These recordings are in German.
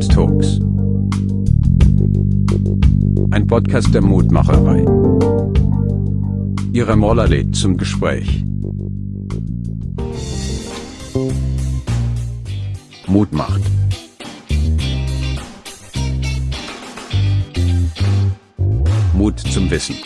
Mood Talks. Ein Podcast der Mutmacherei. Ihre Moller lädt zum Gespräch. Mut macht. Mut zum Wissen.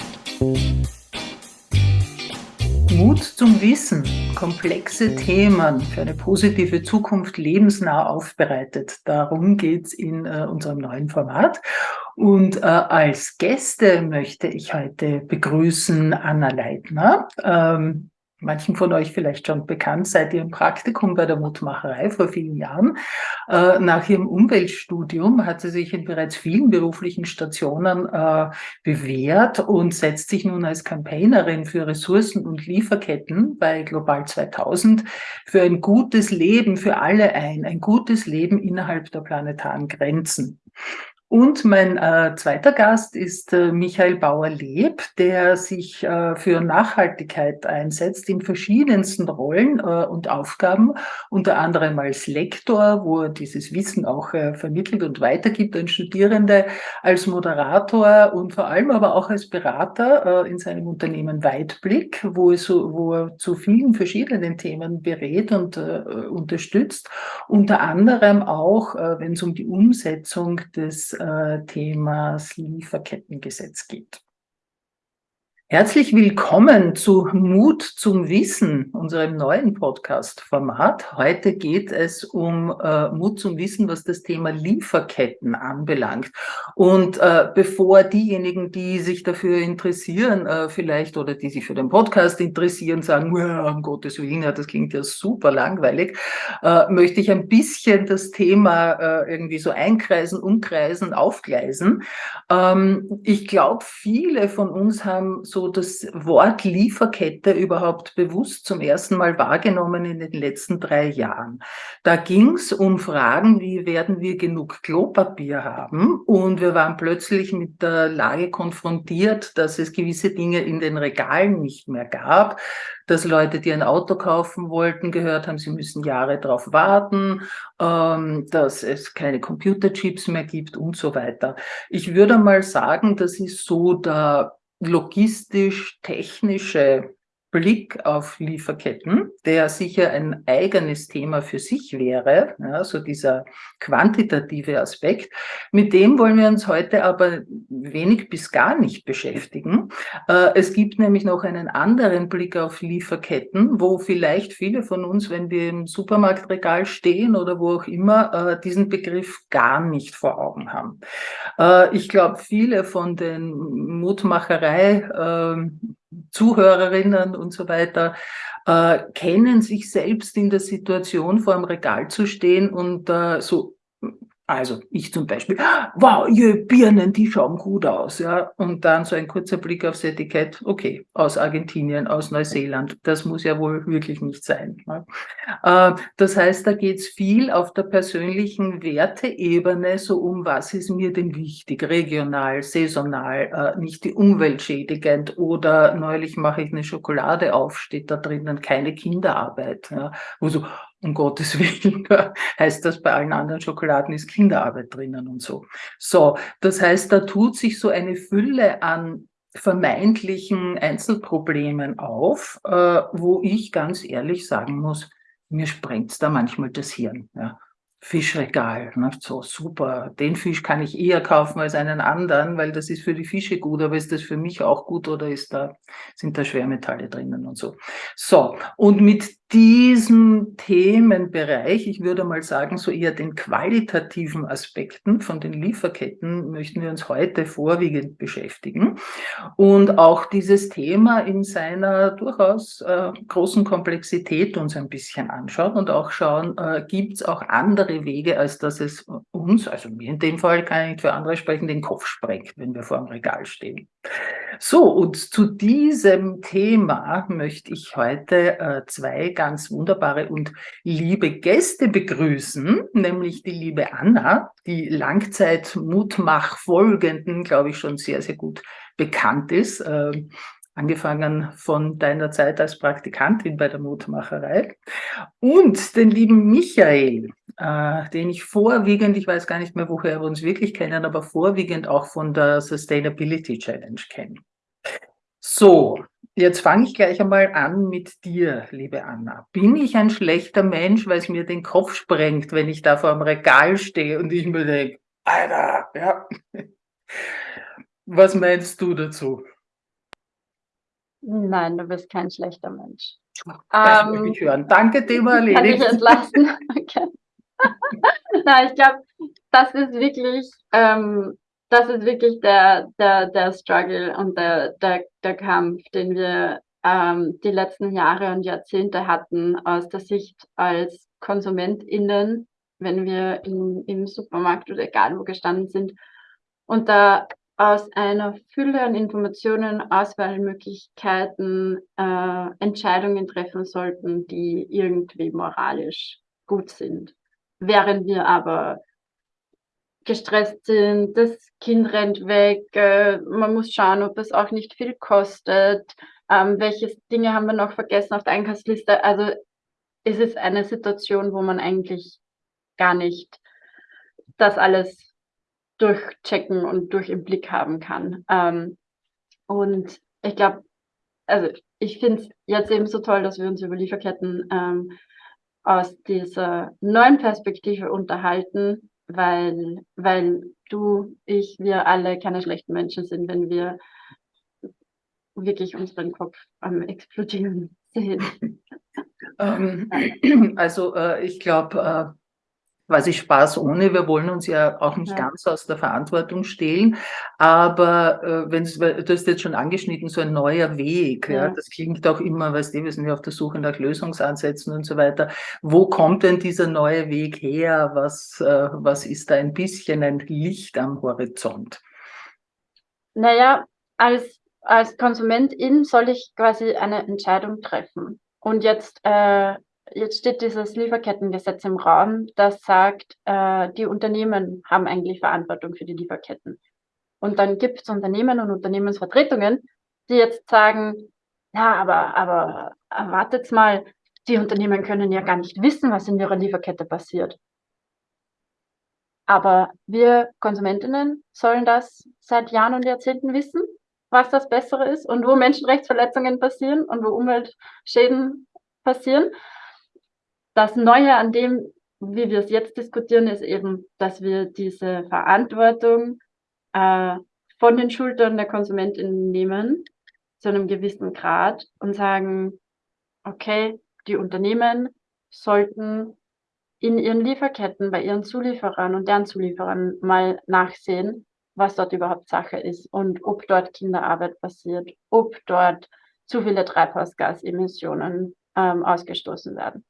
Mut zum Wissen, komplexe Themen für eine positive Zukunft lebensnah aufbereitet. Darum geht es in äh, unserem neuen Format. Und äh, als Gäste möchte ich heute begrüßen Anna Leitner. Ähm, manchen von euch vielleicht schon bekannt, seit ihrem Praktikum bei der Mutmacherei vor vielen Jahren. Äh, nach ihrem Umweltstudium hat sie sich in bereits vielen beruflichen Stationen äh, bewährt und setzt sich nun als Campaignerin für Ressourcen und Lieferketten bei Global 2000 für ein gutes Leben für alle ein, ein gutes Leben innerhalb der planetaren Grenzen. Und mein äh, zweiter Gast ist äh, Michael Bauer-Leb, der sich äh, für Nachhaltigkeit einsetzt in verschiedensten Rollen äh, und Aufgaben, unter anderem als Lektor, wo er dieses Wissen auch äh, vermittelt und weitergibt an Studierende, als Moderator und vor allem aber auch als Berater äh, in seinem Unternehmen Weitblick, wo er, so, wo er zu vielen verschiedenen Themen berät und unterstützt, unter anderem auch, wenn es um die Umsetzung des äh, Themas Lieferkettengesetz geht. Herzlich willkommen zu Mut zum Wissen, unserem neuen Podcast-Format. Heute geht es um äh, Mut zum Wissen, was das Thema Lieferketten anbelangt. Und äh, bevor diejenigen, die sich dafür interessieren, äh, vielleicht oder die sich für den Podcast interessieren, sagen, um Gottes Willen, das klingt ja super langweilig, äh, möchte ich ein bisschen das Thema äh, irgendwie so einkreisen, umkreisen, aufgleisen. Ähm, ich glaube, viele von uns haben so das Wort Lieferkette überhaupt bewusst zum ersten Mal wahrgenommen in den letzten drei Jahren. Da ging es um Fragen, wie werden wir genug Klopapier haben? Und wir waren plötzlich mit der Lage konfrontiert, dass es gewisse Dinge in den Regalen nicht mehr gab, dass Leute, die ein Auto kaufen wollten, gehört haben, sie müssen Jahre darauf warten, ähm, dass es keine Computerchips mehr gibt und so weiter. Ich würde mal sagen, das ist so der logistisch-technische Blick auf Lieferketten, der sicher ein eigenes Thema für sich wäre, ja, so dieser quantitative Aspekt. Mit dem wollen wir uns heute aber wenig bis gar nicht beschäftigen. Äh, es gibt nämlich noch einen anderen Blick auf Lieferketten, wo vielleicht viele von uns, wenn wir im Supermarktregal stehen oder wo auch immer, äh, diesen Begriff gar nicht vor Augen haben. Äh, ich glaube, viele von den Mutmacherei ähm, Zuhörerinnen und so weiter äh, kennen sich selbst in der Situation, vor dem Regal zu stehen und äh, so also ich zum Beispiel, wow, ihr Birnen, die schauen gut aus, ja. Und dann so ein kurzer Blick aufs Etikett, okay, aus Argentinien, aus Neuseeland, das muss ja wohl wirklich nicht sein. Ne? Äh, das heißt, da geht es viel auf der persönlichen Werteebene, so um was ist mir denn wichtig, regional, saisonal, äh, nicht die Umwelt schädigend oder neulich mache ich eine Schokolade auf, steht da drinnen keine Kinderarbeit. Ja? Wo so, um Gottes Willen, heißt das bei allen anderen Schokoladen ist Kinderarbeit drinnen und so. So, das heißt, da tut sich so eine Fülle an vermeintlichen Einzelproblemen auf, äh, wo ich ganz ehrlich sagen muss, mir sprengt da manchmal das Hirn. Ja. Fischregal. Ne? So super, den Fisch kann ich eher kaufen als einen anderen, weil das ist für die Fische gut, aber ist das für mich auch gut oder ist da, sind da Schwermetalle drinnen und so. So, und mit diesem Themenbereich, ich würde mal sagen, so eher den qualitativen Aspekten von den Lieferketten möchten wir uns heute vorwiegend beschäftigen und auch dieses Thema in seiner durchaus äh, großen Komplexität uns ein bisschen anschauen und auch schauen, äh, gibt es auch andere Wege, als dass es uns, also mir in dem Fall kann ich nicht für andere sprechen, den Kopf sprengt, wenn wir vor dem Regal stehen. So, und zu diesem Thema möchte ich heute äh, zwei ganz wunderbare und liebe Gäste begrüßen, nämlich die liebe Anna, die Langzeit-Mutmach-Folgenden, glaube ich, schon sehr, sehr gut bekannt ist. Äh, angefangen von deiner Zeit als Praktikantin bei der Mutmacherei und den lieben Michael, äh, den ich vorwiegend, ich weiß gar nicht mehr, woher wir uns wirklich kennen, aber vorwiegend auch von der Sustainability Challenge kennen. So, jetzt fange ich gleich einmal an mit dir, liebe Anna. Bin ich ein schlechter Mensch, weil es mir den Kopf sprengt, wenn ich da vor einem Regal stehe und ich mir denke, Alter, ja. Was meinst du dazu? Nein, du bist kein schlechter Mensch. Das ähm, ich hören. Danke, Thema erledigt. Kann ich entlasten? Okay. Nein, ich glaube, das ist wirklich, ähm, das ist wirklich der, der, der Struggle und der, der, der Kampf, den wir ähm, die letzten Jahre und Jahrzehnte hatten aus der Sicht als KonsumentInnen, wenn wir in, im Supermarkt oder egal wo gestanden sind und da aus einer Fülle an Informationen, Auswahlmöglichkeiten äh, Entscheidungen treffen sollten, die irgendwie moralisch gut sind. Während wir aber gestresst sind, das Kind rennt weg, äh, man muss schauen, ob es auch nicht viel kostet, ähm, welche Dinge haben wir noch vergessen auf der Einkaufsliste. Also es ist eine Situation, wo man eigentlich gar nicht das alles durchchecken und durch im Blick haben kann. Ähm, und ich glaube, also ich finde es jetzt eben so toll, dass wir uns über Lieferketten ähm, aus dieser neuen Perspektive unterhalten, weil, weil du, ich, wir alle keine schlechten Menschen sind, wenn wir wirklich unseren Kopf am explodieren sehen. Ähm, also äh, ich glaube, äh, quasi Spaß ohne. Wir wollen uns ja auch nicht ja. ganz aus der Verantwortung stehlen. Aber äh, wenn du hast jetzt schon angeschnitten, so ein neuer Weg, ja. ja das klingt auch immer, weißt du, wir sind ja auf der Suche nach Lösungsansätzen und so weiter. Wo kommt denn dieser neue Weg her? Was, äh, was ist da ein bisschen ein Licht am Horizont? Naja, als, als Konsumentin soll ich quasi eine Entscheidung treffen. Und jetzt äh, jetzt steht dieses Lieferkettengesetz im Raum, das sagt, äh, die Unternehmen haben eigentlich Verantwortung für die Lieferketten. Und dann gibt es Unternehmen und Unternehmensvertretungen, die jetzt sagen, ja, aber, aber erwartet mal, die Unternehmen können ja gar nicht wissen, was in ihrer Lieferkette passiert. Aber wir Konsumentinnen sollen das seit Jahren und Jahrzehnten wissen, was das Bessere ist und wo Menschenrechtsverletzungen passieren und wo Umweltschäden passieren. Das Neue an dem, wie wir es jetzt diskutieren, ist eben, dass wir diese Verantwortung äh, von den Schultern der Konsumentinnen nehmen, zu einem gewissen Grad und sagen, okay, die Unternehmen sollten in ihren Lieferketten bei ihren Zulieferern und deren Zulieferern mal nachsehen, was dort überhaupt Sache ist und ob dort Kinderarbeit passiert, ob dort zu viele Treibhausgasemissionen ähm, ausgestoßen werden.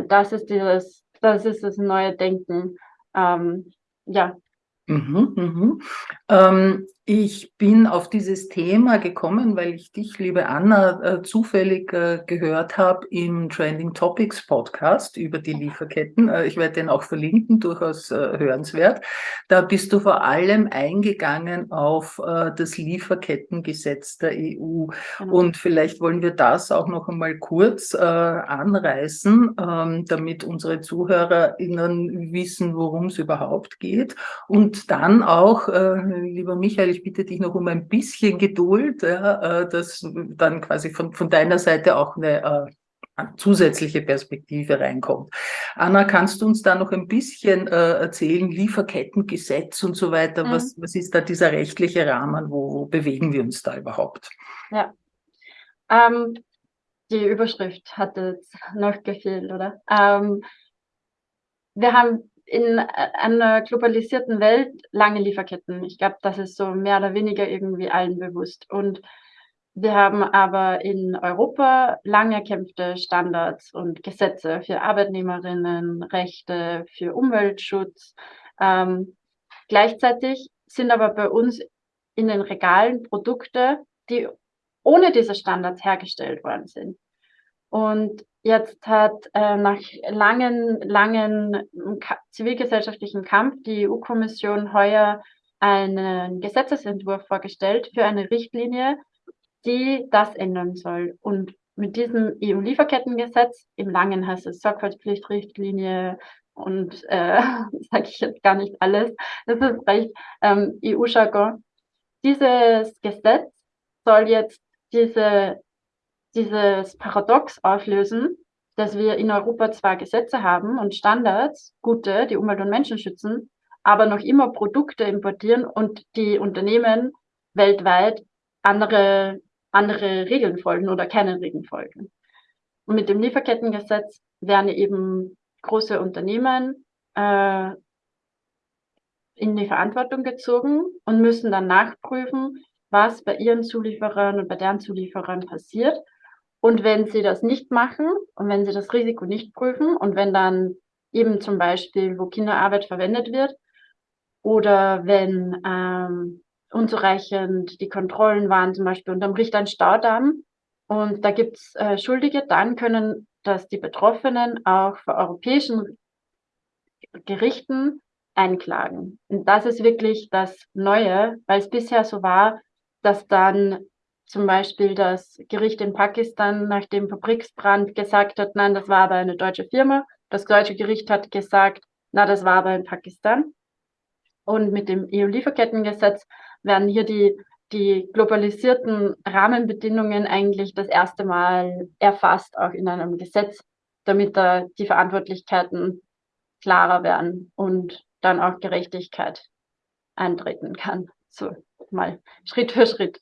Das ist dieses, das ist das neue Denken. Ähm, ja. Mhm, mhm. Ähm, ich bin auf dieses Thema gekommen, weil ich dich, liebe Anna, äh, zufällig äh, gehört habe im Trending Topics Podcast über die Lieferketten. Äh, ich werde den auch verlinken, durchaus hörenswert. Da bist du vor allem eingegangen auf das Lieferkettengesetz der EU. Genau. Und vielleicht wollen wir das auch noch einmal kurz anreißen, ähm, damit unsere ZuhörerInnen wissen, worum es überhaupt geht. Und dann auch, lieber Michael, ich bitte dich noch um ein bisschen Geduld, ja, äh, dass dann quasi von, von deiner Seite auch eine äh, zusätzliche Perspektive reinkommt. Anna, kannst du uns da noch ein bisschen äh, erzählen, Lieferkettengesetz und so weiter, mhm. was, was ist da dieser rechtliche Rahmen, wo, wo bewegen wir uns da überhaupt? Ja, ähm, die Überschrift hat jetzt noch gefehlt, oder? Ähm, wir haben in einer globalisierten Welt lange Lieferketten. Ich glaube, das ist so mehr oder weniger irgendwie allen bewusst. Und wir haben aber in Europa lange erkämpfte Standards und Gesetze für Arbeitnehmerinnen, Rechte, für Umweltschutz. Ähm, gleichzeitig sind aber bei uns in den Regalen Produkte, die ohne diese Standards hergestellt worden sind. Und jetzt hat äh, nach langen, langen zivilgesellschaftlichen Kampf die EU-Kommission heuer einen Gesetzesentwurf vorgestellt für eine Richtlinie, die das ändern soll. Und mit diesem EU-Lieferkettengesetz, im Langen heißt es Sorgfaltspflichtrichtlinie und äh, sage ich jetzt gar nicht alles, das ist recht ähm, EU-Jargon. Dieses Gesetz soll jetzt diese, dieses Paradox auflösen, dass wir in Europa zwar Gesetze haben und Standards, gute, die Umwelt und Menschen schützen, aber noch immer Produkte importieren und die Unternehmen weltweit andere, andere Regeln folgen oder keine Regeln folgen. Und mit dem Lieferkettengesetz werden eben große Unternehmen äh, in die Verantwortung gezogen und müssen dann nachprüfen, was bei ihren Zulieferern und bei deren Zulieferern passiert. Und wenn sie das nicht machen und wenn sie das Risiko nicht prüfen und wenn dann eben zum Beispiel, wo Kinderarbeit verwendet wird, oder wenn ähm, unzureichend die Kontrollen waren, zum Beispiel unterm Richt ein Staudamm und da gibt's äh, Schuldige, dann können das die Betroffenen auch vor europäischen Gerichten einklagen. Und das ist wirklich das Neue, weil es bisher so war, dass dann zum Beispiel das Gericht in Pakistan nach dem Fabriksbrand gesagt hat, nein, das war aber eine deutsche Firma. Das deutsche Gericht hat gesagt, na, das war aber in Pakistan. Und mit dem EU-Lieferkettengesetz werden hier die, die globalisierten Rahmenbedingungen eigentlich das erste Mal erfasst, auch in einem Gesetz, damit da die Verantwortlichkeiten klarer werden und dann auch Gerechtigkeit eintreten kann. So mal Schritt für Schritt.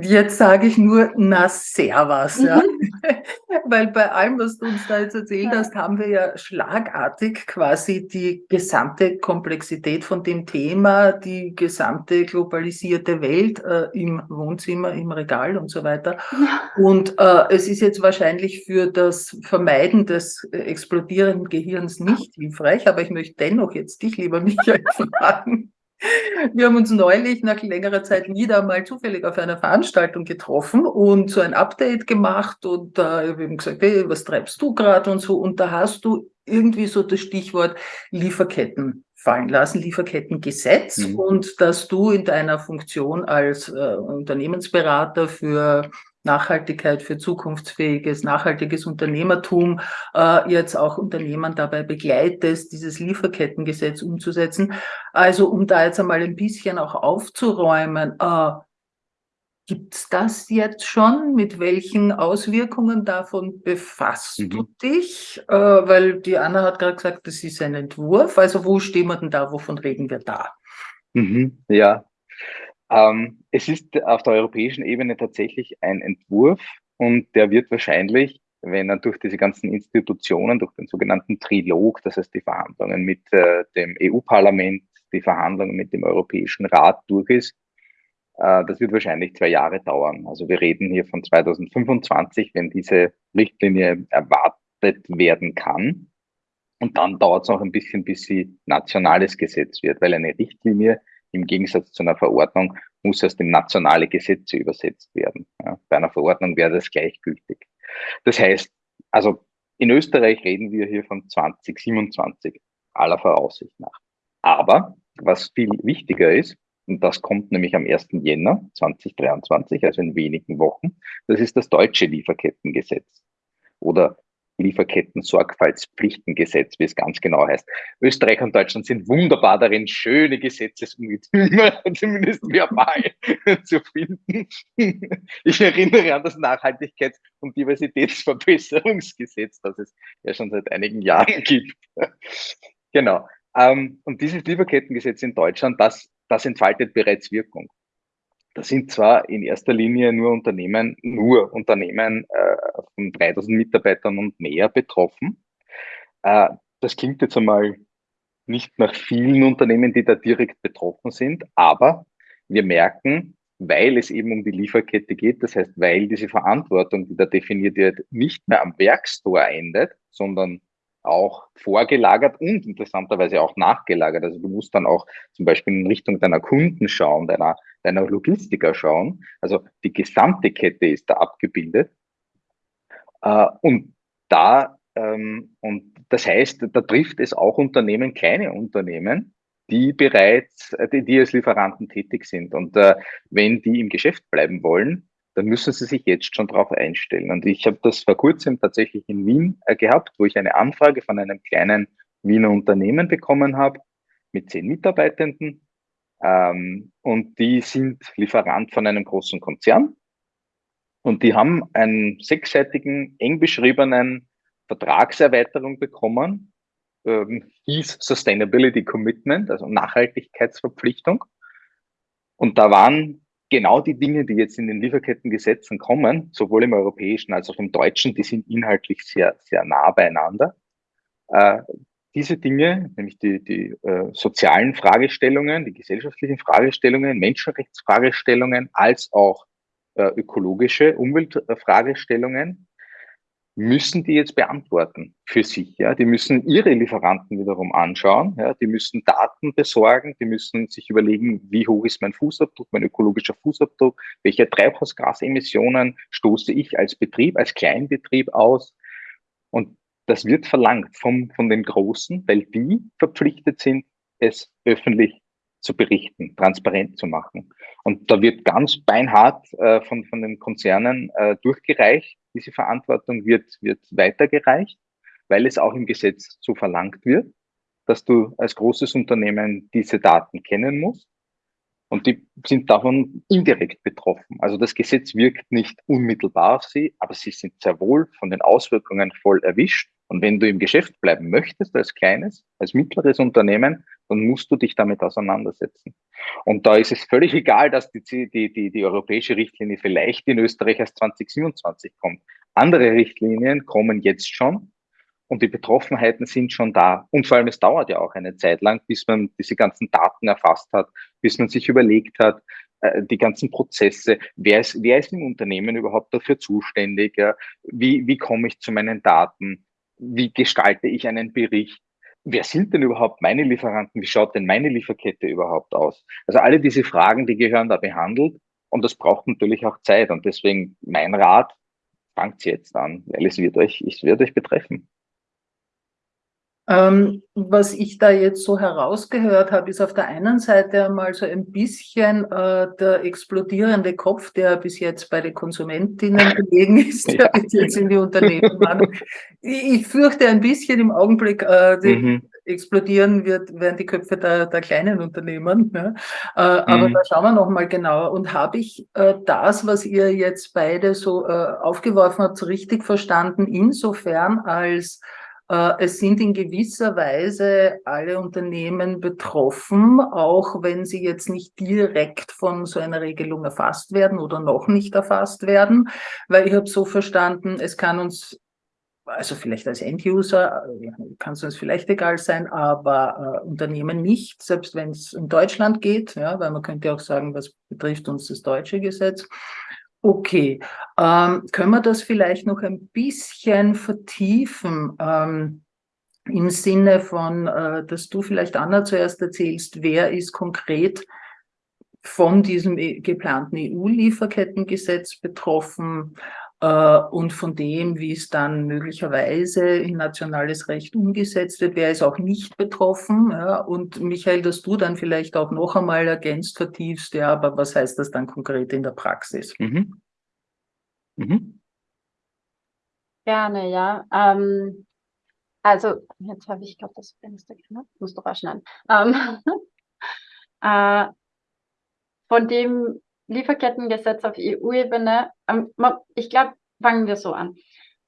Jetzt sage ich nur, na servus, ja. Mhm. Weil bei allem, was du uns da jetzt erzählt ja. hast, haben wir ja schlagartig quasi die gesamte Komplexität von dem Thema, die gesamte globalisierte Welt äh, im Wohnzimmer, im Regal und so weiter. Ja. Und äh, es ist jetzt wahrscheinlich für das Vermeiden des explodierenden Gehirns nicht hilfreich, aber ich möchte dennoch jetzt dich, lieber Michael, fragen. Wir haben uns neulich nach längerer Zeit wieder mal zufällig auf einer Veranstaltung getroffen und so ein Update gemacht und da äh, wir haben gesagt, hey, was treibst du gerade und so und da hast du irgendwie so das Stichwort Lieferketten fallen lassen, Lieferkettengesetz mhm. und dass du in deiner Funktion als äh, Unternehmensberater für Nachhaltigkeit, für zukunftsfähiges, nachhaltiges Unternehmertum äh, jetzt auch Unternehmen dabei begleitest, dieses Lieferkettengesetz umzusetzen. Also um da jetzt einmal ein bisschen auch aufzuräumen, äh, Gibt es das jetzt schon? Mit welchen Auswirkungen davon befasst mhm. du dich? Äh, weil die Anna hat gerade gesagt, das ist ein Entwurf. Also wo stehen wir denn da? Wovon reden wir da? Mhm, ja, ähm, es ist auf der europäischen Ebene tatsächlich ein Entwurf und der wird wahrscheinlich, wenn er durch diese ganzen Institutionen, durch den sogenannten Trilog, das heißt die Verhandlungen mit äh, dem EU-Parlament, die Verhandlungen mit dem Europäischen Rat durch ist, äh, das wird wahrscheinlich zwei Jahre dauern. Also wir reden hier von 2025, wenn diese Richtlinie erwartet werden kann. Und dann dauert es auch ein bisschen, bis sie nationales Gesetz wird, weil eine Richtlinie im Gegensatz zu einer Verordnung muss erst in nationale Gesetze übersetzt werden. Ja, bei einer Verordnung wäre das gleichgültig. Das heißt, also in Österreich reden wir hier von 2027 aller Voraussicht nach. Aber was viel wichtiger ist, und das kommt nämlich am 1. Jänner 2023, also in wenigen Wochen, das ist das deutsche Lieferkettengesetz oder Lieferketten-Sorgfaltspflichtengesetz, wie es ganz genau heißt. Österreich und Deutschland sind wunderbar darin, schöne Gesetzesungezüge, zumindest verbal, zu finden. Ich erinnere an das Nachhaltigkeits- und Diversitätsverbesserungsgesetz, das es ja schon seit einigen Jahren gibt. Genau. Ähm, und dieses Lieferkettengesetz in Deutschland, das, das entfaltet bereits Wirkung. Das sind zwar in erster Linie nur Unternehmen, nur Unternehmen äh, von 3000 Mitarbeitern und mehr betroffen. Äh, das klingt jetzt einmal nicht nach vielen Unternehmen, die da direkt betroffen sind, aber wir merken, weil es eben um die Lieferkette geht, das heißt, weil diese Verantwortung, die da definiert wird, nicht mehr am Werkstor endet, sondern auch vorgelagert und interessanterweise auch nachgelagert. Also du musst dann auch zum Beispiel in Richtung deiner Kunden schauen, deiner, deiner Logistiker schauen. Also die gesamte Kette ist da abgebildet. Äh, und da, ähm, und das heißt, da trifft es auch Unternehmen, kleine Unternehmen, die bereits, die, die als Lieferanten tätig sind. Und äh, wenn die im Geschäft bleiben wollen, dann müssen Sie sich jetzt schon darauf einstellen. Und ich habe das vor kurzem tatsächlich in Wien äh, gehabt, wo ich eine Anfrage von einem kleinen Wiener Unternehmen bekommen habe mit zehn Mitarbeitenden. Ähm, und die sind Lieferant von einem großen Konzern. Und die haben einen sechsseitigen, eng beschriebenen Vertragserweiterung bekommen, ähm, hieß Sustainability Commitment, also Nachhaltigkeitsverpflichtung. Und da waren genau die Dinge, die jetzt in den Lieferkettengesetzen kommen, sowohl im europäischen als auch im deutschen, die sind inhaltlich sehr, sehr nah beieinander. Äh, diese Dinge, nämlich die, die äh, sozialen Fragestellungen, die gesellschaftlichen Fragestellungen, Menschenrechtsfragestellungen, als auch äh, ökologische Umweltfragestellungen, müssen die jetzt beantworten für sich. Ja, die müssen ihre Lieferanten wiederum anschauen. Ja, die müssen Daten besorgen. Die müssen sich überlegen, wie hoch ist mein Fußabdruck, mein ökologischer Fußabdruck, welche Treibhausgasemissionen stoße ich als Betrieb, als Kleinbetrieb aus. Und das wird verlangt vom, von den Großen, weil die verpflichtet sind, es öffentlich zu berichten, transparent zu machen. Und da wird ganz beinhart äh, von, von den Konzernen äh, durchgereicht. Diese Verantwortung wird, wird weitergereicht, weil es auch im Gesetz so verlangt wird, dass du als großes Unternehmen diese Daten kennen musst. Und die sind davon indirekt betroffen. Also das Gesetz wirkt nicht unmittelbar auf sie, aber sie sind sehr wohl von den Auswirkungen voll erwischt. Und wenn du im Geschäft bleiben möchtest, als kleines, als mittleres Unternehmen, dann musst du dich damit auseinandersetzen. Und da ist es völlig egal, dass die, die, die, die europäische Richtlinie vielleicht in Österreich erst 2027 kommt. Andere Richtlinien kommen jetzt schon und die Betroffenheiten sind schon da. Und vor allem, es dauert ja auch eine Zeit lang, bis man diese ganzen Daten erfasst hat, bis man sich überlegt hat, äh, die ganzen Prozesse, wer ist, wer ist im Unternehmen überhaupt dafür zuständig, wie, wie komme ich zu meinen Daten, wie gestalte ich einen Bericht, wer sind denn überhaupt meine Lieferanten, wie schaut denn meine Lieferkette überhaupt aus? Also alle diese Fragen, die gehören da behandelt und das braucht natürlich auch Zeit und deswegen mein Rat, fangt jetzt an, weil es wird euch, es wird euch betreffen. Ähm, was ich da jetzt so herausgehört habe, ist auf der einen Seite einmal so ein bisschen äh, der explodierende Kopf, der bis jetzt bei den Konsumentinnen gelegen ist, der bis jetzt in die Unternehmen war. Ich fürchte ein bisschen im Augenblick, äh, die mhm. explodieren wird, werden die Köpfe der, der kleinen Unternehmen. Ne? Äh, aber mhm. da schauen wir nochmal genauer. Und habe ich äh, das, was ihr jetzt beide so äh, aufgeworfen habt, so richtig verstanden, insofern als es sind in gewisser Weise alle Unternehmen betroffen, auch wenn sie jetzt nicht direkt von so einer Regelung erfasst werden oder noch nicht erfasst werden, weil ich habe so verstanden, es kann uns also vielleicht als End-User äh, kann es uns vielleicht egal sein, aber äh, Unternehmen nicht, selbst wenn es in Deutschland geht, ja, weil man könnte auch sagen, was betrifft uns das deutsche Gesetz. Okay, ähm, können wir das vielleicht noch ein bisschen vertiefen ähm, im Sinne von, äh, dass du vielleicht Anna zuerst erzählst, wer ist konkret von diesem e, geplanten EU-Lieferkettengesetz betroffen? äh, und von dem, wie es dann möglicherweise in nationales Recht umgesetzt wird, wer ist auch nicht betroffen. Ja? Und Michael, dass du dann vielleicht auch noch einmal ergänzt, vertiefst, ja, aber was heißt das dann konkret in der Praxis? Mhm. Mhm. Gerne, ja. Ähm, also, jetzt habe ich gerade das Fenster gemacht, muss doch raschneiden. Ähm, äh, von dem Lieferkettengesetz auf EU-Ebene, ähm, ich glaube, fangen wir so an.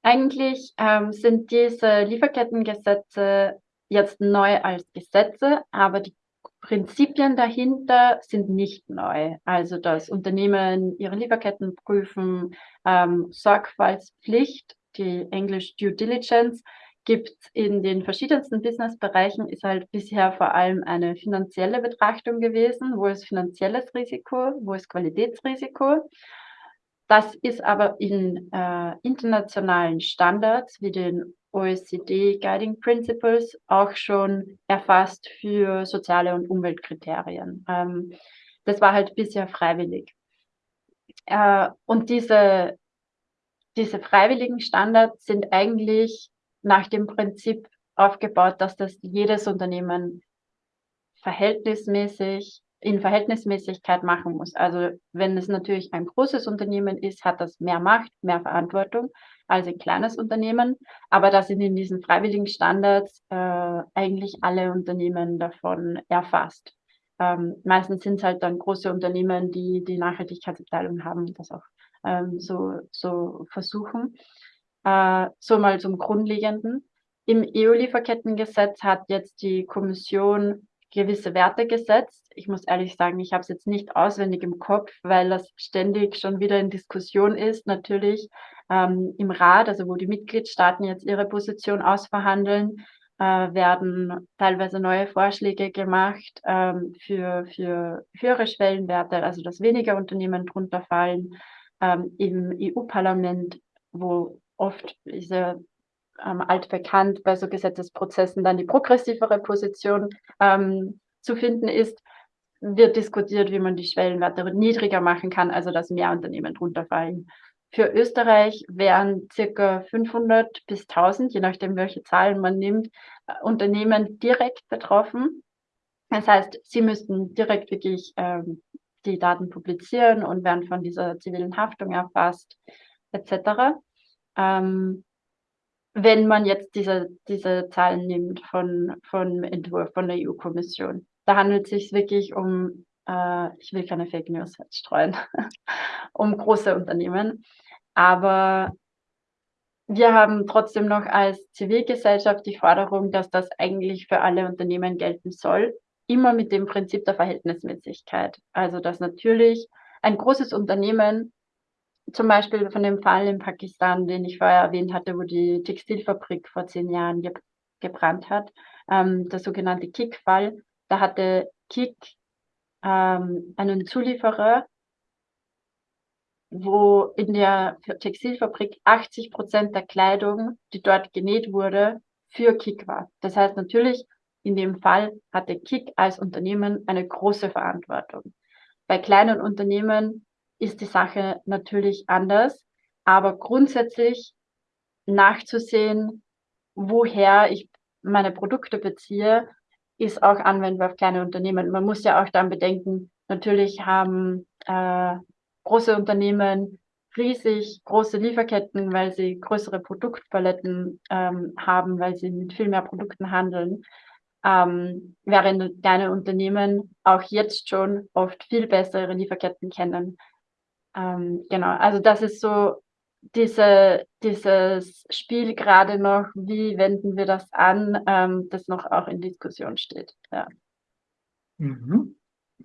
Eigentlich ähm, sind diese Lieferkettengesetze jetzt neu als Gesetze, aber die Prinzipien dahinter sind nicht neu. Also, dass Unternehmen ihre Lieferketten prüfen, ähm, Sorgfaltspflicht, die Englisch Due Diligence, gibt in den verschiedensten Businessbereichen, ist halt bisher vor allem eine finanzielle Betrachtung gewesen. Wo ist finanzielles Risiko? Wo ist Qualitätsrisiko? Das ist aber in äh, internationalen Standards wie den OECD Guiding Principles auch schon erfasst für soziale und Umweltkriterien. Ähm, das war halt bisher freiwillig. Äh, und diese, diese freiwilligen Standards sind eigentlich nach dem Prinzip aufgebaut, dass das jedes Unternehmen verhältnismäßig in Verhältnismäßigkeit machen muss. Also wenn es natürlich ein großes Unternehmen ist, hat das mehr Macht, mehr Verantwortung als ein kleines Unternehmen. Aber da sind in diesen freiwilligen Standards äh, eigentlich alle Unternehmen davon erfasst. Ähm, meistens sind es halt dann große Unternehmen, die die Nachhaltigkeitsabteilung haben, das auch ähm, so, so versuchen. Äh, so mal zum Grundlegenden. Im EU-Lieferkettengesetz hat jetzt die Kommission gewisse Werte gesetzt. Ich muss ehrlich sagen, ich habe es jetzt nicht auswendig im Kopf, weil das ständig schon wieder in Diskussion ist, natürlich ähm, im Rat, also wo die Mitgliedstaaten jetzt ihre Position ausverhandeln, äh, werden teilweise neue Vorschläge gemacht ähm, für, für höhere Schwellenwerte, also dass weniger Unternehmen drunter fallen. Ähm, Im EU-Parlament, wo oft diese ähm, altbekannt bei so Gesetzesprozessen dann die progressivere Position ähm, zu finden ist, wird diskutiert, wie man die Schwellenwerte niedriger machen kann, also dass mehr Unternehmen drunter fallen. Für Österreich wären circa 500 bis 1000, je nachdem, welche Zahlen man nimmt, äh, Unternehmen direkt betroffen. Das heißt, sie müssten direkt wirklich ähm, die Daten publizieren und werden von dieser zivilen Haftung erfasst, etc. Ähm, wenn man jetzt diese, diese Zahlen nimmt von, von Entwurf von der EU-Kommission. Da handelt es sich wirklich um, äh, ich will keine Fake News streuen, um große Unternehmen. Aber wir haben trotzdem noch als Zivilgesellschaft die Forderung, dass das eigentlich für alle Unternehmen gelten soll, immer mit dem Prinzip der Verhältnismäßigkeit. Also dass natürlich ein großes Unternehmen zum Beispiel von dem Fall in Pakistan, den ich vorher erwähnt hatte, wo die Textilfabrik vor zehn Jahren ge gebrannt hat, ähm, der sogenannte Kick-Fall. Da hatte Kick ähm, einen Zulieferer, wo in der Textilfabrik 80 Prozent der Kleidung, die dort genäht wurde, für Kick war. Das heißt natürlich, in dem Fall hatte Kick als Unternehmen eine große Verantwortung. Bei kleinen Unternehmen ist die Sache natürlich anders. Aber grundsätzlich nachzusehen, woher ich meine Produkte beziehe, ist auch anwendbar auf kleine Unternehmen. Man muss ja auch dann bedenken, natürlich haben äh, große Unternehmen riesig große Lieferketten, weil sie größere Produktpaletten ähm, haben, weil sie mit viel mehr Produkten handeln. Ähm, während kleine Unternehmen auch jetzt schon oft viel bessere Lieferketten kennen. Ähm, genau, also das ist so diese, dieses Spiel gerade noch, wie wenden wir das an, ähm, das noch auch in Diskussion steht. Ja. Mhm.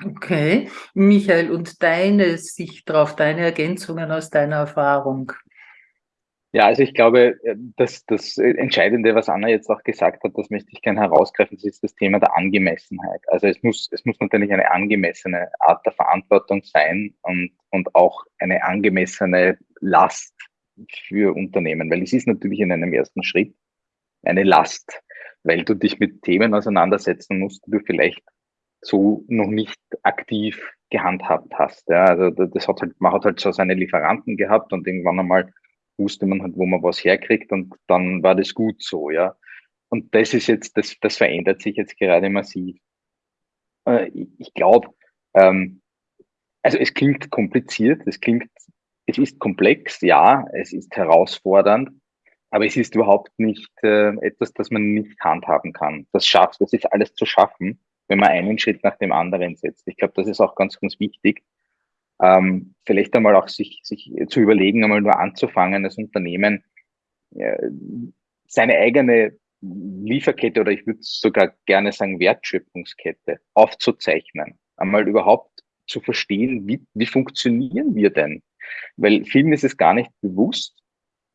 Okay, Michael, und deine Sicht darauf, deine Ergänzungen aus deiner Erfahrung? Ja, also ich glaube, äh, dass das Entscheidende, was Anna jetzt auch gesagt hat, das möchte ich gerne herausgreifen, das ist das Thema der Angemessenheit. Also es muss, es muss natürlich eine angemessene Art der Verantwortung sein und, und auch eine angemessene Last für Unternehmen, weil es ist natürlich in einem ersten Schritt eine Last, weil du dich mit Themen auseinandersetzen musst, die du vielleicht so noch nicht aktiv gehandhabt hast. Ja, also das hat halt, man hat halt so seine Lieferanten gehabt und irgendwann einmal wusste man halt, wo man was herkriegt und dann war das gut so, ja. Und das ist jetzt, das, das verändert sich jetzt gerade massiv. Äh, ich glaube, ähm, also es klingt kompliziert, es klingt, es ist komplex, ja, es ist herausfordernd, aber es ist überhaupt nicht äh, etwas, das man nicht handhaben kann. Das schafft, das ist alles zu schaffen, wenn man einen Schritt nach dem anderen setzt. Ich glaube, das ist auch ganz, ganz wichtig ähm, vielleicht einmal auch sich, sich zu überlegen, einmal nur anzufangen, als Unternehmen äh, seine eigene Lieferkette oder ich würde sogar gerne sagen Wertschöpfungskette aufzuzeichnen, einmal überhaupt zu verstehen, wie, wie funktionieren wir denn? Weil vielen ist es gar nicht bewusst,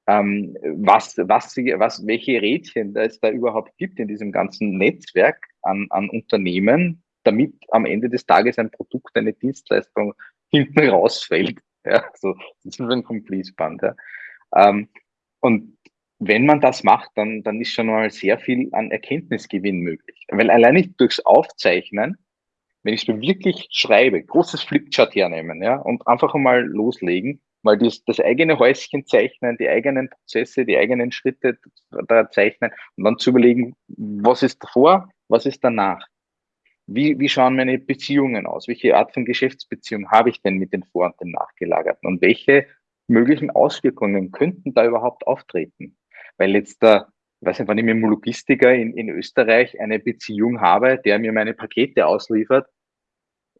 ähm, was, was, was, welche Rädchen es da überhaupt gibt in diesem ganzen Netzwerk an, an Unternehmen, damit am Ende des Tages ein Produkt, eine Dienstleistung hinten rausfällt. Ja, so, das ist ein Complete-Band. Ja. Ähm, und wenn man das macht, dann, dann ist schon mal sehr viel an Erkenntnisgewinn möglich. Weil allein nicht durchs Aufzeichnen, wenn ich es wirklich schreibe, großes Flipchart hernehmen, ja, und einfach einmal loslegen, mal das, das eigene Häuschen zeichnen, die eigenen Prozesse, die eigenen Schritte da zeichnen und dann zu überlegen, was ist davor, was ist danach. Wie, wie schauen meine Beziehungen aus? Welche Art von Geschäftsbeziehung habe ich denn mit den Vor- und den Nachgelagerten? Und welche möglichen Auswirkungen könnten da überhaupt auftreten? Weil jetzt da, ich weiß nicht, wenn ich mit einem Logistiker in, in Österreich eine Beziehung habe, der mir meine Pakete ausliefert,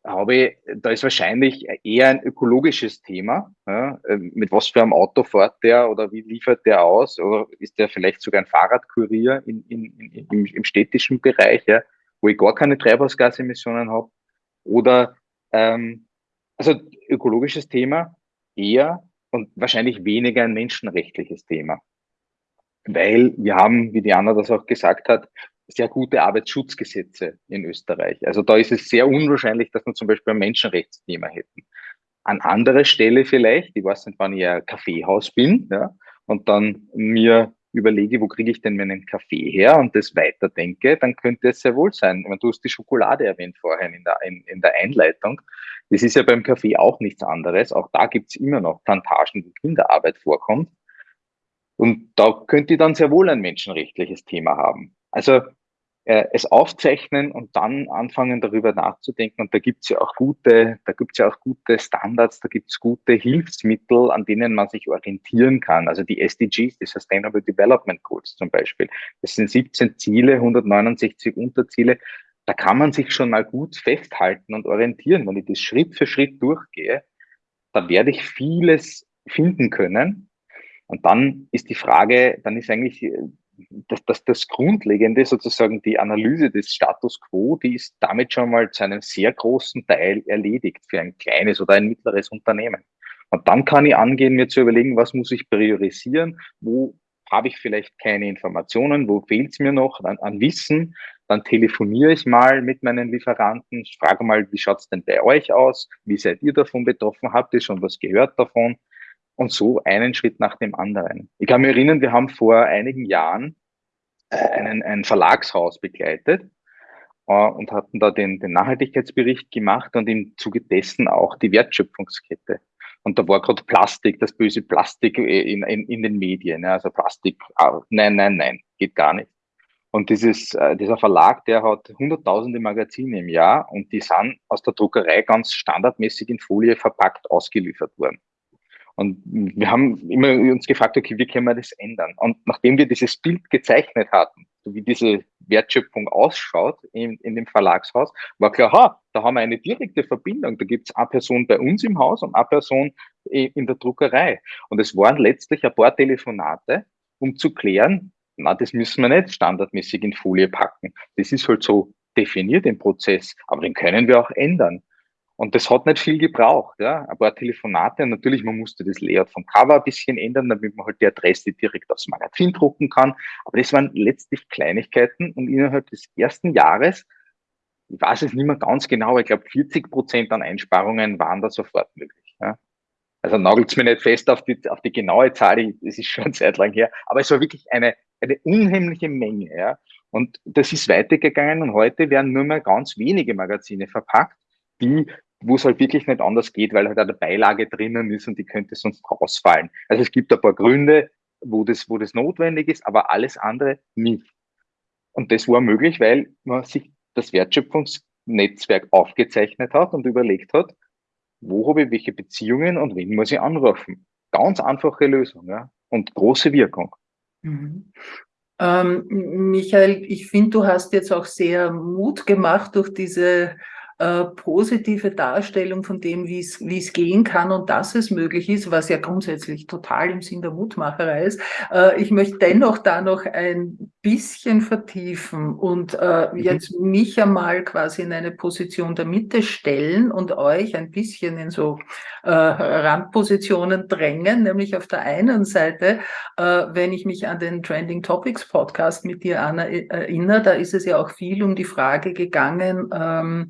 habe da ist wahrscheinlich eher ein ökologisches Thema. Ja, ähm, mit was für einem Auto fährt der oder wie liefert der aus? Oder ist der vielleicht sogar ein Fahrradkurier in, in, in, im, im städtischen Bereich, ja, wo ich gar keine Treibhausgasemissionen habe? Oder ähm, also ökologisches Thema eher und wahrscheinlich weniger ein menschenrechtliches Thema. Weil wir haben, wie Diana das auch gesagt hat, sehr gute Arbeitsschutzgesetze in Österreich. Also da ist es sehr unwahrscheinlich, dass wir zum Beispiel ein Menschenrechtsthema hätten. An anderer Stelle vielleicht, ich weiß nicht, wann ich ein Kaffeehaus bin, ja, und dann mir überlege, wo kriege ich denn meinen Kaffee her und das weiterdenke, dann könnte es sehr wohl sein. Meine, du hast die Schokolade erwähnt vorhin in der, in, in der Einleitung. Das ist ja beim Kaffee auch nichts anderes. Auch da gibt es immer noch Plantagen, wo Kinderarbeit vorkommt. Und da könnte dann sehr wohl ein menschenrechtliches Thema haben. Also äh, es aufzeichnen und dann anfangen darüber nachzudenken. Und da gibt's ja auch gute, da gibt's ja auch gute Standards, da gibt's gute Hilfsmittel, an denen man sich orientieren kann. Also die SDGs, die Sustainable Development Goals zum Beispiel. Das sind 17 Ziele, 169 Unterziele. Da kann man sich schon mal gut festhalten und orientieren. Wenn ich das Schritt für Schritt durchgehe, dann werde ich vieles finden können. Und dann ist die Frage, dann ist eigentlich das, das, das Grundlegende, sozusagen die Analyse des Status quo, die ist damit schon mal zu einem sehr großen Teil erledigt für ein kleines oder ein mittleres Unternehmen. Und dann kann ich angehen, mir zu überlegen, was muss ich priorisieren, wo habe ich vielleicht keine Informationen, wo fehlt es mir noch an, an, Wissen, dann telefoniere ich mal mit meinen Lieferanten, frage mal, wie schaut es denn bei euch aus, wie seid ihr davon betroffen, habt ihr schon was gehört davon? Und so einen Schritt nach dem anderen. Ich kann mich erinnern, wir haben vor einigen Jahren äh, einen, ein Verlagshaus begleitet äh, und hatten da den, den Nachhaltigkeitsbericht gemacht und im Zuge dessen auch die Wertschöpfungskette. Und da war gerade Plastik, das böse Plastik äh, in, in, in den Medien. Also Plastik, ah, nein, nein, nein, geht gar nicht. Und dieses, dieser Verlag, der hat hunderttausende Magazine im Jahr und die sind aus der Druckerei ganz standardmäßig in Folie verpackt ausgeliefert worden. Und wir haben immer uns gefragt, okay, wie können wir das ändern? Und nachdem wir dieses Bild gezeichnet hatten, so wie diese Wertschöpfung ausschaut in, in dem Verlagshaus, war klar, ha, da haben wir eine direkte Verbindung. Da gibt es eine Person bei uns im Haus und eine Person in der Druckerei. Und es waren letztlich ein paar Telefonate, um zu klären, na, das müssen wir nicht standardmäßig in Folie packen. Das ist halt so definiert im Prozess, aber den können wir auch ändern. Und das hat nicht viel gebraucht, ja. Ein paar Telefonate. natürlich, man musste das Layout vom Cover ein bisschen ändern, damit man halt die Adresse direkt aufs Magazin drucken kann. Aber das waren letztlich Kleinigkeiten und innerhalb des ersten Jahres, ich weiß es nicht mehr ganz genau, aber ich glaube 40 Prozent an Einsparungen waren da sofort möglich. Ja. Also nagelt's mir nicht fest auf die, auf die genaue Zahl, das ist schon eine Zeit lang her, aber es war wirklich eine, eine unheimliche Menge, ja. Und das ist weitergegangen und heute werden nur mehr ganz wenige Magazine verpackt, die wo es halt wirklich nicht anders geht, weil halt eine Beilage drinnen ist und die könnte sonst rausfallen. Also es gibt ein paar Gründe, wo das, wo das notwendig ist, aber alles andere nicht. Und das war möglich, weil man sich das Wertschöpfungsnetzwerk aufgezeichnet hat und überlegt hat, wo habe ich welche Beziehungen und wen muss ich anrufen. Ganz einfache Lösung ja? und große Wirkung. Mhm. Ähm, Michael, ich finde, du hast jetzt auch sehr Mut gemacht durch diese äh, positive Darstellung von dem, wie es wie es gehen kann und dass es möglich ist, was ja grundsätzlich total im Sinn der Mutmacherei ist. Äh, ich möchte dennoch da noch ein bisschen vertiefen und äh, mhm. jetzt mich einmal quasi in eine Position der Mitte stellen und euch ein bisschen in so äh, Randpositionen drängen, nämlich auf der einen Seite, äh, wenn ich mich an den Trending Topics Podcast mit dir, Anna, erinnere, da ist es ja auch viel um die Frage gegangen, ähm,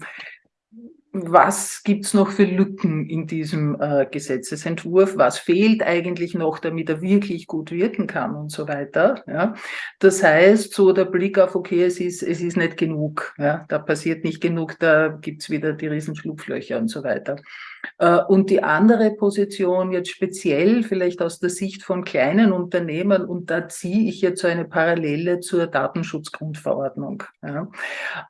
was gibt's noch für Lücken in diesem äh, Gesetzesentwurf? Was fehlt eigentlich noch, damit er wirklich gut wirken kann und so weiter? Ja? Das heißt, so der Blick auf, okay, es ist, es ist nicht genug, ja? da passiert nicht genug, da gibt's wieder die Riesenschlupflöcher und so weiter. Äh, und die andere Position jetzt speziell vielleicht aus der Sicht von kleinen Unternehmen, und da ziehe ich jetzt so eine Parallele zur Datenschutzgrundverordnung ja,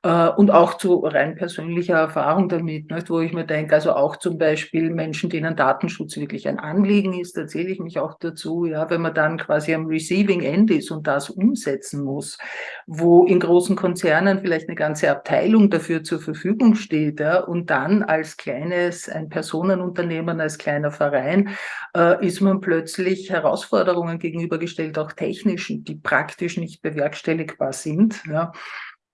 äh, und auch zu rein persönlicher Erfahrung damit, nicht, wo ich mir denke, also auch zum Beispiel Menschen, denen Datenschutz wirklich ein Anliegen ist, da zähle ich mich auch dazu, ja, wenn man dann quasi am Receiving End ist und das umsetzen muss, wo in großen Konzernen vielleicht eine ganze Abteilung dafür zur Verfügung steht ja, und dann als kleines, ein Personal Personenunternehmen, als kleiner Verein, äh, ist man plötzlich Herausforderungen gegenübergestellt, auch technischen, die praktisch nicht bewerkstelligbar sind. Ja.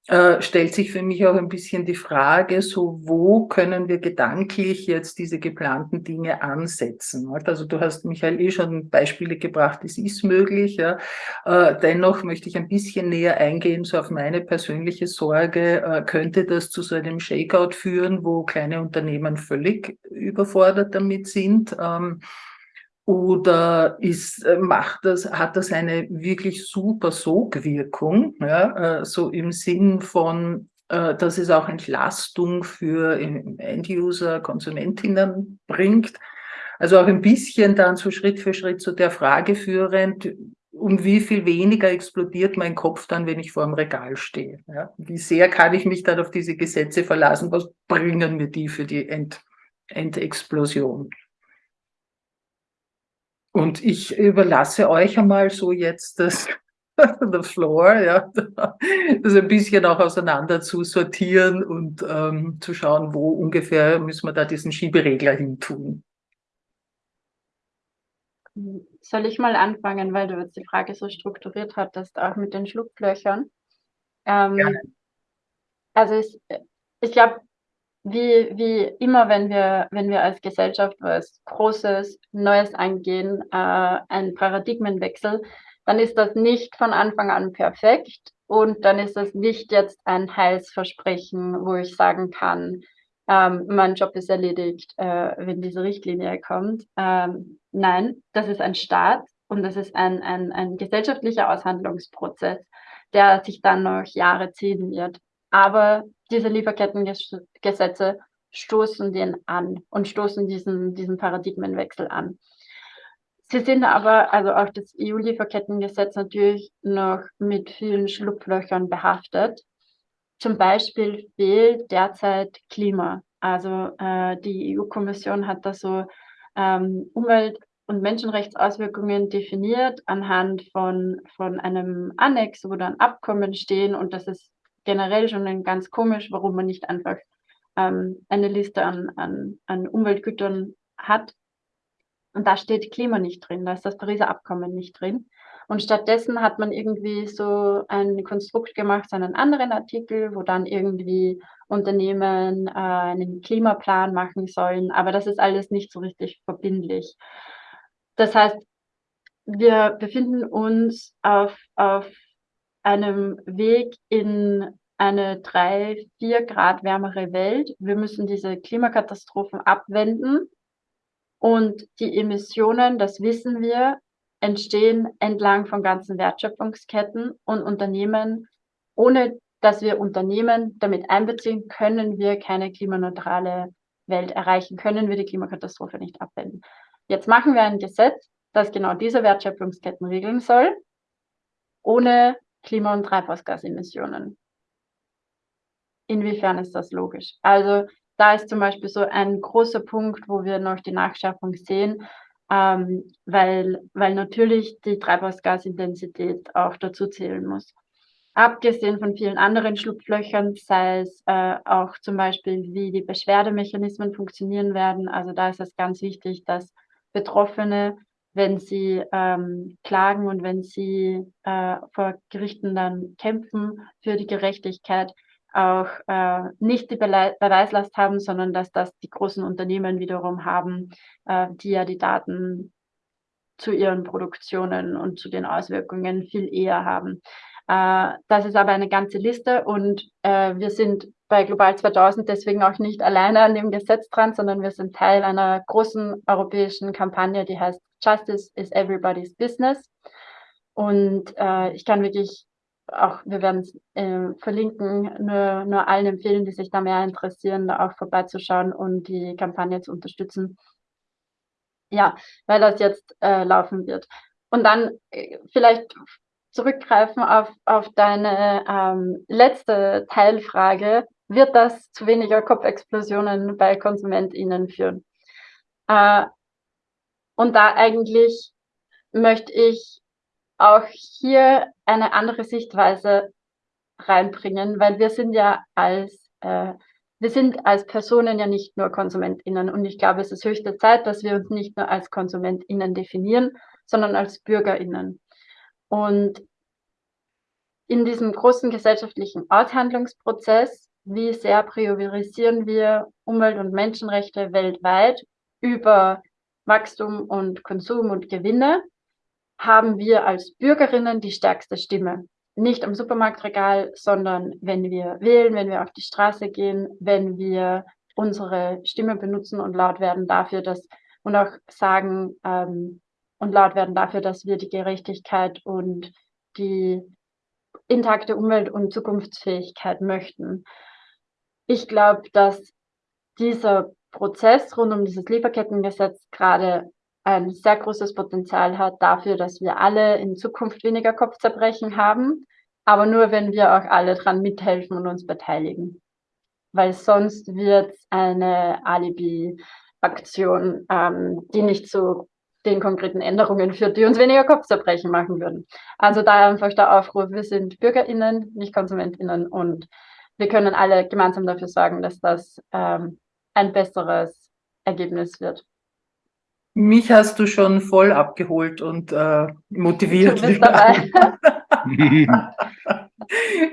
Äh, stellt sich für mich auch ein bisschen die Frage, so wo können wir gedanklich jetzt diese geplanten Dinge ansetzen? Also du hast, Michael, eh schon Beispiele gebracht, es ist möglich. Ja. Äh, dennoch möchte ich ein bisschen näher eingehen, so auf meine persönliche Sorge, äh, könnte das zu so einem Shakeout führen, wo kleine Unternehmen völlig überfordert damit sind? Ähm, oder ist, äh, macht das, hat das eine wirklich super Sogwirkung, ja, äh, so im Sinn von, äh, dass es auch Entlastung für End-User, Konsumentinnen bringt. Also auch ein bisschen dann so Schritt für Schritt zu der Frage führend, um wie viel weniger explodiert mein Kopf dann, wenn ich vor dem Regal stehe. Ja? Wie sehr kann ich mich dann auf diese Gesetze verlassen? Was bringen mir die für die End Endexplosion? Und ich überlasse euch einmal so jetzt das, the floor, ja, das ein bisschen auch auseinander zu sortieren und ähm, zu schauen, wo ungefähr müssen wir da diesen Schieberegler hin tun. Soll ich mal anfangen, weil du jetzt die Frage so strukturiert hattest, auch mit den Schlupflöchern? Ähm, also ich, ich glaube, wie, wie immer, wenn wir, wenn wir als Gesellschaft was Großes, Neues eingehen, äh, einen Paradigmenwechsel, dann ist das nicht von Anfang an perfekt und dann ist das nicht jetzt ein Heilsversprechen, wo ich sagen kann, ähm, mein Job ist erledigt, äh, wenn diese Richtlinie kommt. Ähm, nein, das ist ein Staat und das ist ein, ein, ein gesellschaftlicher Aushandlungsprozess, der sich dann noch Jahre ziehen wird. Aber diese Lieferkettengesetze stoßen den an und stoßen diesen, diesen Paradigmenwechsel an. Sie sind aber, also auch das EU-Lieferkettengesetz natürlich noch mit vielen Schlupflöchern behaftet. Zum Beispiel fehlt derzeit Klima. Also äh, die EU-Kommission hat da so ähm, Umwelt- und Menschenrechtsauswirkungen definiert anhand von, von einem Annex, wo dann Abkommen stehen und das ist generell schon ganz komisch, warum man nicht einfach ähm, eine Liste an, an, an Umweltgütern hat. Und da steht Klima nicht drin, da ist das Pariser Abkommen nicht drin. Und stattdessen hat man irgendwie so ein Konstrukt gemacht, so einen anderen Artikel, wo dann irgendwie Unternehmen äh, einen Klimaplan machen sollen. Aber das ist alles nicht so richtig verbindlich. Das heißt, wir befinden uns auf, auf einem Weg in eine drei, vier Grad wärmere Welt. Wir müssen diese Klimakatastrophen abwenden. Und die Emissionen, das wissen wir, entstehen entlang von ganzen Wertschöpfungsketten und Unternehmen. Ohne dass wir Unternehmen damit einbeziehen, können wir keine klimaneutrale Welt erreichen, können wir die Klimakatastrophe nicht abwenden. Jetzt machen wir ein Gesetz, das genau diese Wertschöpfungsketten regeln soll, ohne Klima- und Treibhausgasemissionen. Inwiefern ist das logisch? Also da ist zum Beispiel so ein großer Punkt, wo wir noch die Nachschärfung sehen, ähm, weil, weil natürlich die Treibhausgasintensität auch dazu zählen muss. Abgesehen von vielen anderen Schlupflöchern, sei es äh, auch zum Beispiel, wie die Beschwerdemechanismen funktionieren werden. Also da ist es ganz wichtig, dass Betroffene wenn sie ähm, klagen und wenn sie äh, vor Gerichten dann kämpfen für die Gerechtigkeit, auch äh, nicht die Be Beweislast haben, sondern dass das die großen Unternehmen wiederum haben, äh, die ja die Daten zu ihren Produktionen und zu den Auswirkungen viel eher haben. Äh, das ist aber eine ganze Liste und äh, wir sind bei Global 2000 deswegen auch nicht alleine an dem Gesetz dran, sondern wir sind Teil einer großen europäischen Kampagne, die heißt Justice is Everybody's Business. Und äh, ich kann wirklich auch, wir werden es äh, verlinken, nur, nur allen empfehlen, die sich da mehr interessieren, da auch vorbeizuschauen und die Kampagne zu unterstützen. Ja, weil das jetzt äh, laufen wird. Und dann äh, vielleicht zurückgreifen auf, auf deine ähm, letzte Teilfrage, wird das zu weniger Kopfexplosionen bei KonsumentInnen führen? Äh, und da eigentlich möchte ich auch hier eine andere Sichtweise reinbringen, weil wir sind ja als äh, wir sind als Personen ja nicht nur KonsumentInnen und ich glaube, es ist höchste Zeit, dass wir uns nicht nur als KonsumentInnen definieren, sondern als BürgerInnen. Und in diesem großen gesellschaftlichen Aushandlungsprozess, wie sehr priorisieren wir Umwelt- und Menschenrechte weltweit über Wachstum und Konsum und Gewinne, haben wir als Bürgerinnen die stärkste Stimme. Nicht am Supermarktregal, sondern wenn wir wählen, wenn wir auf die Straße gehen, wenn wir unsere Stimme benutzen und laut werden dafür, dass und auch sagen ähm, und laut werden dafür, dass wir die Gerechtigkeit und die intakte Umwelt und Zukunftsfähigkeit möchten. Ich glaube, dass dieser Prozess rund um dieses Lieferkettengesetz gerade ein sehr großes Potenzial hat dafür, dass wir alle in Zukunft weniger Kopfzerbrechen haben, aber nur wenn wir auch alle dran mithelfen und uns beteiligen. Weil sonst wird eine Alibi-Aktion, ähm, die nicht zu den konkreten Änderungen führt, die uns weniger Kopfzerbrechen machen würden. Also da einfach der Aufruf, wir sind BürgerInnen, nicht KonsumentInnen und wir können alle gemeinsam dafür sorgen, dass das ähm, ein besseres Ergebnis wird. Mich hast du schon voll abgeholt und äh, motiviert. Du bist dabei.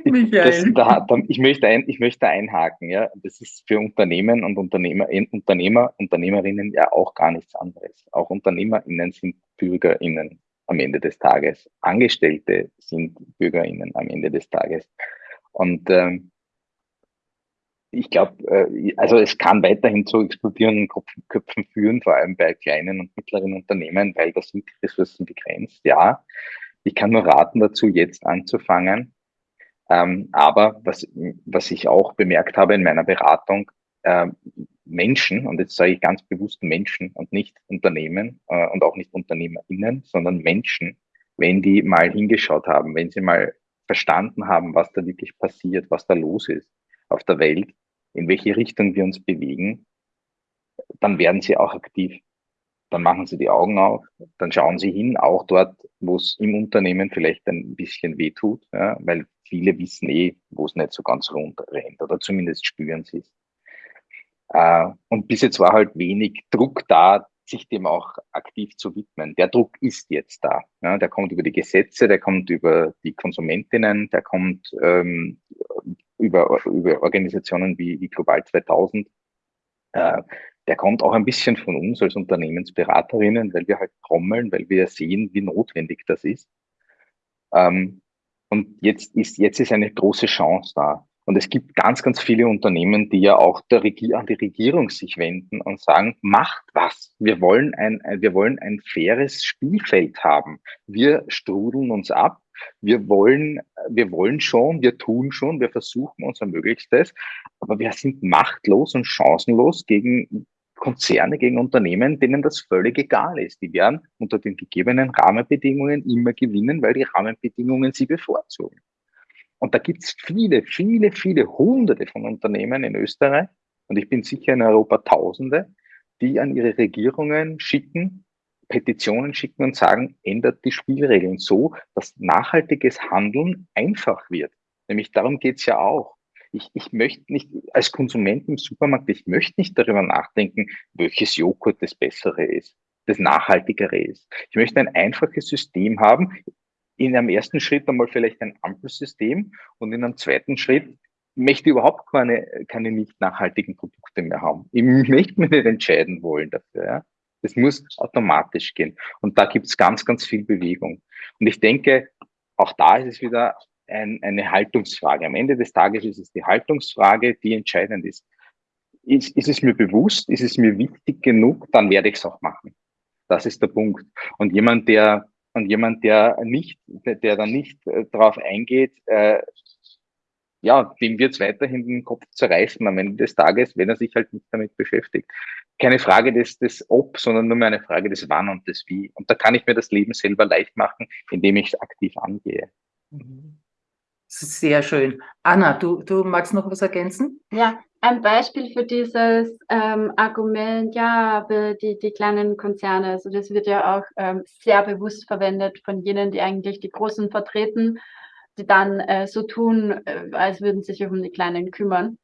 Michael. Das, da, ich, möchte ein, ich möchte einhaken. Ja. Das ist für Unternehmen und Unternehmer, Unternehmer, Unternehmerinnen ja auch gar nichts anderes. Auch UnternehmerInnen sind BürgerInnen am Ende des Tages. Angestellte sind BürgerInnen am Ende des Tages. Und ähm, ich glaube, äh, also es kann weiterhin zu explodierenden Köpfen führen, vor allem bei kleinen und mittleren Unternehmen, weil das sind die Ressourcen begrenzt. Ja, ich kann nur raten dazu, jetzt anzufangen. Ähm, aber was, was ich auch bemerkt habe in meiner Beratung, äh, Menschen, und jetzt sage ich ganz bewusst Menschen und nicht Unternehmen äh, und auch nicht UnternehmerInnen, sondern Menschen, wenn die mal hingeschaut haben, wenn sie mal verstanden haben, was da wirklich passiert, was da los ist auf der Welt, in welche Richtung wir uns bewegen, dann werden sie auch aktiv dann machen sie die Augen auf, dann schauen sie hin, auch dort, wo es im Unternehmen vielleicht ein bisschen weh tut, ja, weil viele wissen eh, wo es nicht so ganz rund rennt oder zumindest spüren sie es. Äh, und bis jetzt war halt wenig Druck da, sich dem auch aktiv zu widmen. Der Druck ist jetzt da. Ja, der kommt über die Gesetze, der kommt über die Konsumentinnen, der kommt ähm, über, über Organisationen wie, wie Global 2000. Äh, der kommt auch ein bisschen von uns als Unternehmensberaterinnen, weil wir halt trommeln, weil wir sehen, wie notwendig das ist. Ähm, und jetzt ist, jetzt ist eine große Chance da. Und es gibt ganz, ganz viele Unternehmen, die ja auch Regier an die Regierung sich wenden und sagen, macht was. Wir wollen ein, wir wollen ein faires Spielfeld haben. Wir strudeln uns ab. Wir wollen, wir wollen schon, wir tun schon, wir versuchen unser Möglichstes, aber wir sind machtlos und chancenlos gegen Konzerne, gegen Unternehmen, denen das völlig egal ist. Die werden unter den gegebenen Rahmenbedingungen immer gewinnen, weil die Rahmenbedingungen sie bevorzugen. Und da gibt es viele, viele, viele Hunderte von Unternehmen in Österreich und ich bin sicher in Europa Tausende, die an ihre Regierungen schicken, Petitionen schicken und sagen, ändert die Spielregeln so, dass nachhaltiges Handeln einfach wird. Nämlich darum geht's ja auch ich, ich möchte nicht, als Konsument im Supermarkt, ich möchte nicht darüber nachdenken, welches Joghurt das bessere ist, das nachhaltigere ist. Ich möchte ein einfaches System haben, in einem ersten Schritt einmal vielleicht ein Ampelsystem und in einem zweiten Schritt möchte ich überhaupt keine, keine nicht nachhaltigen Produkte mehr haben. Ich möchte mich nicht entscheiden wollen dafür. Ja? Das muss automatisch gehen. Und da gibt es ganz, ganz viel Bewegung. Und ich denke, auch da ist es wieder ein, eine Haltungsfrage. Am Ende des Tages ist es die Haltungsfrage, die entscheidend ist. Ist, ist es mir bewusst, ist es mir wichtig genug, dann werde ich es auch machen. Das ist der Punkt. Und jemand, der und jemand, der nicht, der dann nicht äh, darauf eingeht, äh, ja, dem wird es weiterhin den Kopf zerreißen am Ende des Tages, wenn er sich halt nicht damit beschäftigt. Keine Frage des, des Ob, sondern nur mehr eine Frage des Wann und des Wie. Und da kann ich mir das Leben selber leicht machen, indem ich es aktiv angehe. Sehr schön. Anna, du, du magst noch was ergänzen? Ja, ein Beispiel für dieses ähm, Argument, ja, die, die kleinen Konzerne, also das wird ja auch ähm, sehr bewusst verwendet von jenen, die eigentlich die Großen vertreten die dann äh, so tun, äh, als würden sich um die Kleinen kümmern.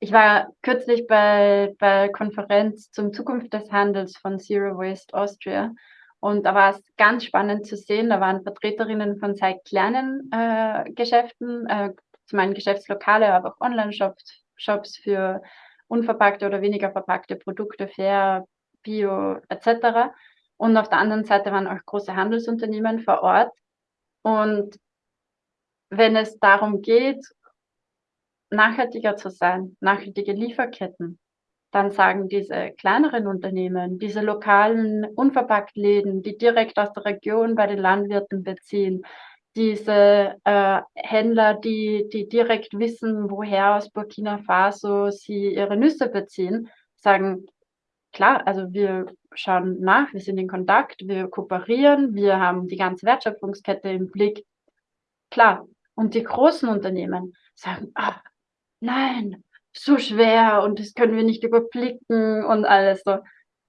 Ich war kürzlich bei bei Konferenz zum Zukunft des Handels von Zero Waste Austria und da war es ganz spannend zu sehen. Da waren Vertreterinnen von sehr kleinen äh, Geschäften, äh, zum einen Geschäftslokale, aber auch Online-Shops Shops für unverpackte oder weniger verpackte Produkte, fair, bio etc. Und auf der anderen Seite waren auch große Handelsunternehmen vor Ort. Und wenn es darum geht, nachhaltiger zu sein, nachhaltige Lieferketten, dann sagen diese kleineren Unternehmen, diese lokalen Unverpacktläden, die direkt aus der Region bei den Landwirten beziehen, diese äh, Händler, die, die direkt wissen, woher aus Burkina Faso sie ihre Nüsse beziehen, sagen, klar, also wir schauen nach, wir sind in Kontakt, wir kooperieren, wir haben die ganze Wertschöpfungskette im Blick. Klar, und die großen Unternehmen sagen, ah, nein, so schwer und das können wir nicht überblicken und alles so.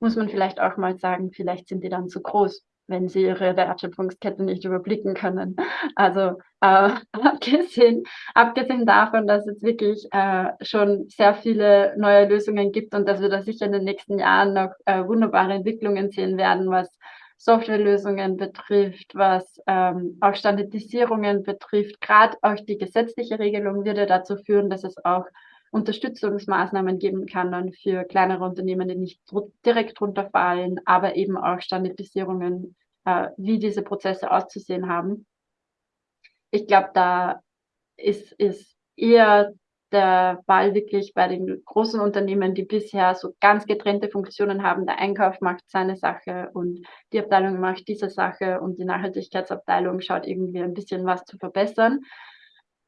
Muss man vielleicht auch mal sagen, vielleicht sind die dann zu groß, wenn sie ihre Wertschöpfungskette nicht überblicken können. Also äh, abgesehen, abgesehen davon, dass es wirklich äh, schon sehr viele neue Lösungen gibt und dass wir da sicher in den nächsten Jahren noch äh, wunderbare Entwicklungen sehen werden, was Softwarelösungen betrifft, was ähm, auch Standardisierungen betrifft. Gerade auch die gesetzliche Regelung würde dazu führen, dass es auch Unterstützungsmaßnahmen geben kann dann für kleinere Unternehmen, die nicht direkt runterfallen, aber eben auch Standardisierungen, äh, wie diese Prozesse auszusehen haben. Ich glaube, da ist, ist eher der Ball wirklich bei den großen Unternehmen, die bisher so ganz getrennte Funktionen haben. Der Einkauf macht seine Sache und die Abteilung macht diese Sache und die Nachhaltigkeitsabteilung schaut irgendwie ein bisschen was zu verbessern.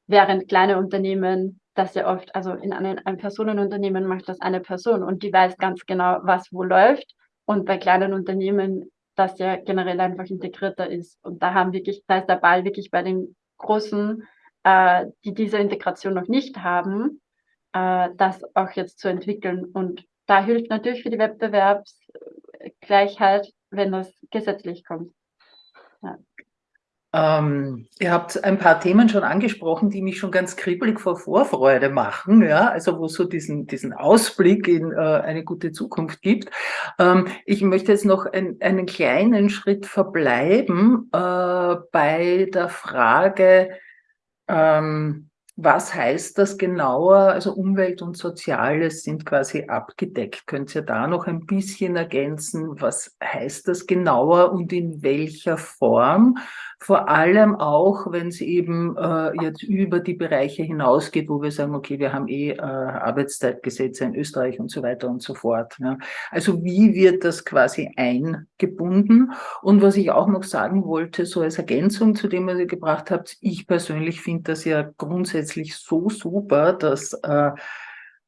Während kleine Unternehmen das ja oft, also in einem ein Personenunternehmen macht das eine Person und die weiß ganz genau, was wo läuft. Und bei kleinen Unternehmen das ja generell einfach integrierter ist. Und da haben wirklich, da ist der Ball wirklich bei den großen äh, die diese Integration noch nicht haben, äh, das auch jetzt zu entwickeln. Und da hilft natürlich für die Wettbewerbsgleichheit, wenn das gesetzlich kommt. Ja. Ähm, ihr habt ein paar Themen schon angesprochen, die mich schon ganz kribbelig vor Vorfreude machen, ja, also wo es so diesen, diesen Ausblick in äh, eine gute Zukunft gibt. Ähm, ich möchte jetzt noch ein, einen kleinen Schritt verbleiben äh, bei der Frage, ähm, was heißt das genauer? Also Umwelt und Soziales sind quasi abgedeckt. Könnt ihr da noch ein bisschen ergänzen? Was heißt das genauer und in welcher Form? Vor allem auch, wenn es eben äh, jetzt über die Bereiche hinausgeht, wo wir sagen, okay, wir haben eh äh, Arbeitszeitgesetze in Österreich und so weiter und so fort. Ja. Also wie wird das quasi eingebunden? Und was ich auch noch sagen wollte, so als Ergänzung zu dem, was ihr gebracht habt, ich persönlich finde das ja grundsätzlich so super, dass äh,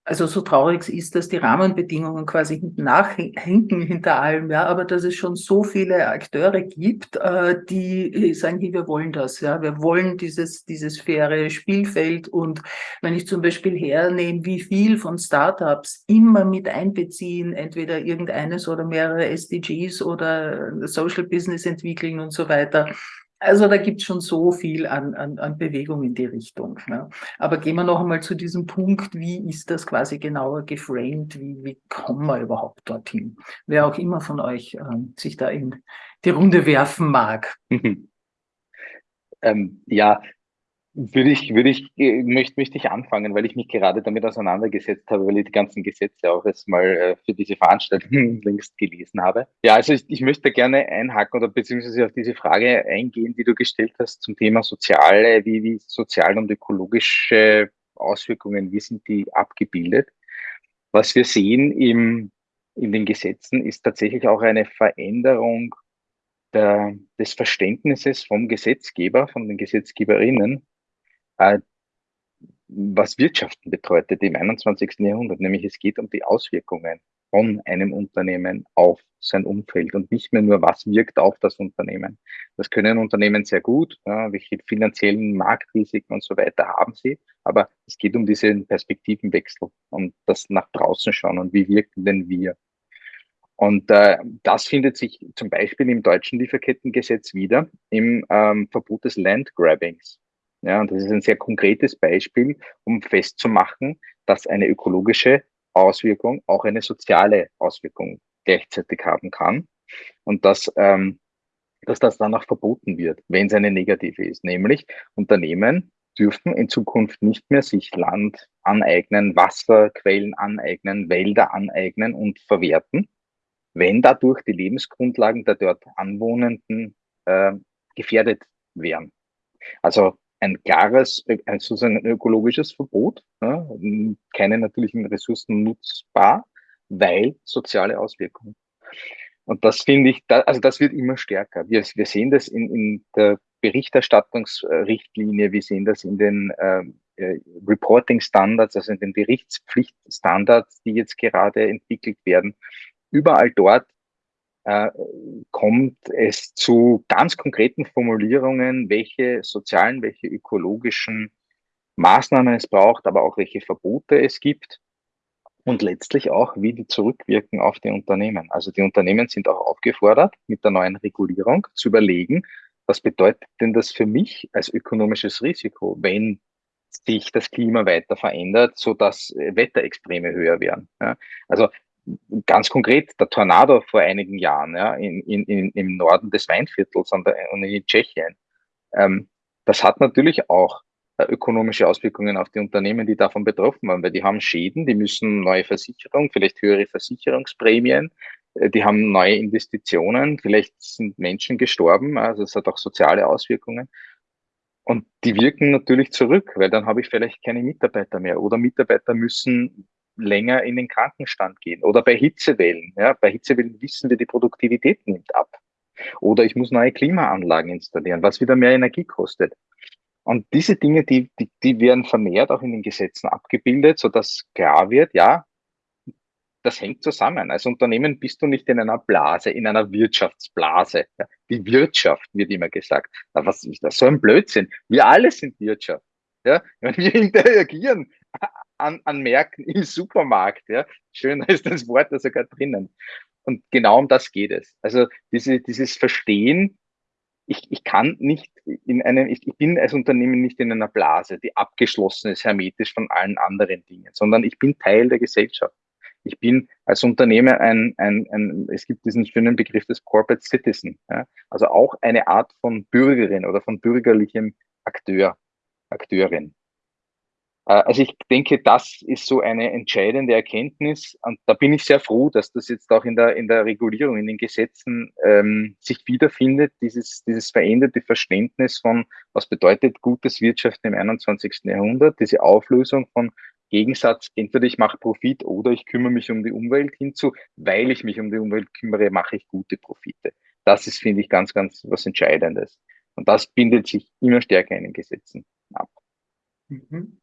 also so traurig es ist, dass die Rahmenbedingungen quasi nachhinken hinter allem, ja, aber dass es schon so viele Akteure gibt, äh, die sagen, hey, wir wollen das, ja, wir wollen dieses, dieses faire Spielfeld und wenn ich zum Beispiel hernehme, wie viel von Startups immer mit einbeziehen, entweder irgendeines oder mehrere SDGs oder Social Business entwickeln und so weiter, also da gibt es schon so viel an, an, an Bewegung in die Richtung. Ne? Aber gehen wir noch einmal zu diesem Punkt, wie ist das quasi genauer geframed, wie, wie kommen wir überhaupt dorthin? Wer auch immer von euch ähm, sich da in die Runde werfen mag. ähm, ja, Würde ich, würde ich, äh, möchte, möchte ich anfangen, weil ich mich gerade damit auseinandergesetzt habe, weil ich die ganzen Gesetze auch jetzt mal äh, für diese Veranstaltung längst gelesen habe. Ja, also ich, ich möchte gerne einhaken oder beziehungsweise auf diese Frage eingehen, die du gestellt hast zum Thema soziale, wie, wie sozial und ökologische Auswirkungen, wie sind die abgebildet? Was wir sehen im, in den Gesetzen ist tatsächlich auch eine Veränderung der, des Verständnisses vom Gesetzgeber, von den Gesetzgeberinnen äh, was Wirtschaften bedeutet im 21. Jahrhundert, nämlich es geht um die Auswirkungen von einem Unternehmen auf sein Umfeld und nicht mehr nur, was wirkt auf das Unternehmen. Das können Unternehmen sehr gut, ja, welche finanziellen Marktrisiken und so weiter haben sie, aber es geht um diesen Perspektivenwechsel und das nach draußen schauen und wie wirken denn wir. Und äh, das findet sich zum Beispiel im deutschen Lieferkettengesetz wieder im ähm, Verbot des Landgrabbings. Ja, und das ist ein sehr konkretes Beispiel, um festzumachen, dass eine ökologische Auswirkung auch eine soziale Auswirkung gleichzeitig haben kann. Und dass, ähm, dass das dann auch verboten wird, wenn es eine negative ist. Nämlich Unternehmen dürfen in Zukunft nicht mehr sich Land aneignen, Wasserquellen aneignen, Wälder aneignen und verwerten, wenn dadurch die Lebensgrundlagen der dort Anwohnenden äh, gefährdet wären. Also ein klares, ein, sozusagen ein ökologisches Verbot, ja, keine natürlichen Ressourcen nutzbar, weil soziale Auswirkungen. Und das finde ich, da, also das wird immer stärker. Wir, wir sehen das in, in der Berichterstattungsrichtlinie, wir sehen das in den äh, äh, Reporting Standards, also in den Berichtspflichtstandards, die jetzt gerade entwickelt werden. Überall dort äh, kommt es zu ganz konkreten Formulierungen, welche sozialen, welche ökologischen Maßnahmen es braucht, aber auch welche Verbote es gibt und letztlich auch, wie die zurückwirken auf die Unternehmen. Also die Unternehmen sind auch aufgefordert, mit der neuen Regulierung zu überlegen, was bedeutet denn das für mich als ökonomisches Risiko, wenn sich das Klima weiter verändert, so dass Wetterextreme höher werden. Ja, also ganz konkret der Tornado vor einigen Jahren ja, in, in, im Norden des Weinviertels und in Tschechien. Ähm, das hat natürlich auch äh, ökonomische Auswirkungen auf die Unternehmen, die davon betroffen waren, weil die haben Schäden, die müssen neue Versicherungen, vielleicht höhere Versicherungsprämien, äh, die haben neue Investitionen, vielleicht sind Menschen gestorben, also es hat auch soziale Auswirkungen. Und die wirken natürlich zurück, weil dann habe ich vielleicht keine Mitarbeiter mehr oder Mitarbeiter müssen länger in den Krankenstand gehen. Oder bei Hitzewellen. Ja, bei Hitzewellen wissen wir, die Produktivität nimmt ab. Oder ich muss neue Klimaanlagen installieren, was wieder mehr Energie kostet. Und diese Dinge, die, die, die werden vermehrt auch in den Gesetzen abgebildet, sodass klar wird, ja, das hängt zusammen. Als Unternehmen bist du nicht in einer Blase, in einer Wirtschaftsblase. Die Wirtschaft wird immer gesagt. Was ist das? So ein Blödsinn. Wir alle sind Wirtschaft. Ja, wir interagieren an, an Märkten im Supermarkt. Ja? Schöner ist das Wort da sogar drinnen. Und genau um das geht es. Also diese, dieses Verstehen, ich, ich kann nicht in einem, ich, ich bin als Unternehmen nicht in einer Blase, die abgeschlossen ist, hermetisch von allen anderen Dingen, sondern ich bin Teil der Gesellschaft. Ich bin als Unternehmer ein, ein, ein es gibt diesen schönen Begriff des Corporate Citizen, ja? also auch eine Art von Bürgerin oder von bürgerlichem Akteur, Akteurin. Äh, also ich denke, das ist so eine entscheidende Erkenntnis und da bin ich sehr froh, dass das jetzt auch in der, in der Regulierung, in den Gesetzen ähm, sich wiederfindet, dieses, dieses veränderte Verständnis von, was bedeutet gutes Wirtschaften im 21. Jahrhundert, diese Auflösung von Gegensatz, entweder ich mache Profit oder ich kümmere mich um die Umwelt hinzu, weil ich mich um die Umwelt kümmere, mache ich gute Profite. Das ist, finde ich, ganz, ganz was Entscheidendes. Und das bindet sich immer stärker in den Gesetzen ab. Mhm.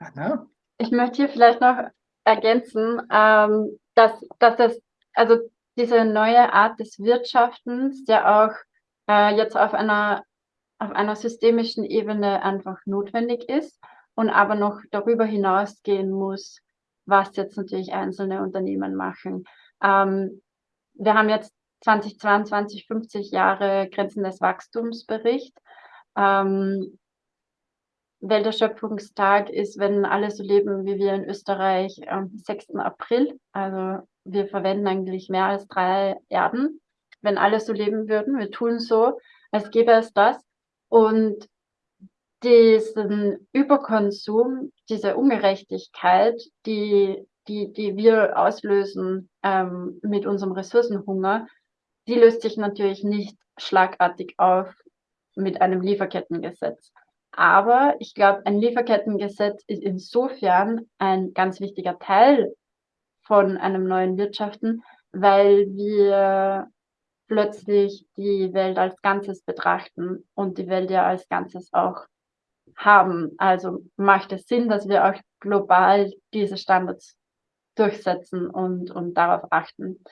Anna? Ich möchte hier vielleicht noch ergänzen, ähm, dass, dass das, also diese neue Art des Wirtschaftens ja auch äh, jetzt auf einer, auf einer systemischen Ebene einfach notwendig ist und aber noch darüber hinausgehen muss, was jetzt natürlich einzelne Unternehmen machen. Ähm, wir haben jetzt 2022 50 Jahre Grenzen des Wachstumsbericht. Ähm, Welterschöpfungstag ist, wenn alle so leben wie wir in Österreich am 6. April. Also wir verwenden eigentlich mehr als drei Erden, wenn alle so leben würden. Wir tun so, als gäbe es das. Und diesen Überkonsum, diese Ungerechtigkeit, die, die, die wir auslösen ähm, mit unserem Ressourcenhunger, die löst sich natürlich nicht schlagartig auf mit einem Lieferkettengesetz. Aber ich glaube, ein Lieferkettengesetz ist insofern ein ganz wichtiger Teil von einem neuen Wirtschaften, weil wir plötzlich die Welt als Ganzes betrachten und die Welt ja als Ganzes auch haben. Also macht es Sinn, dass wir auch global diese Standards durchsetzen und, und darauf achten.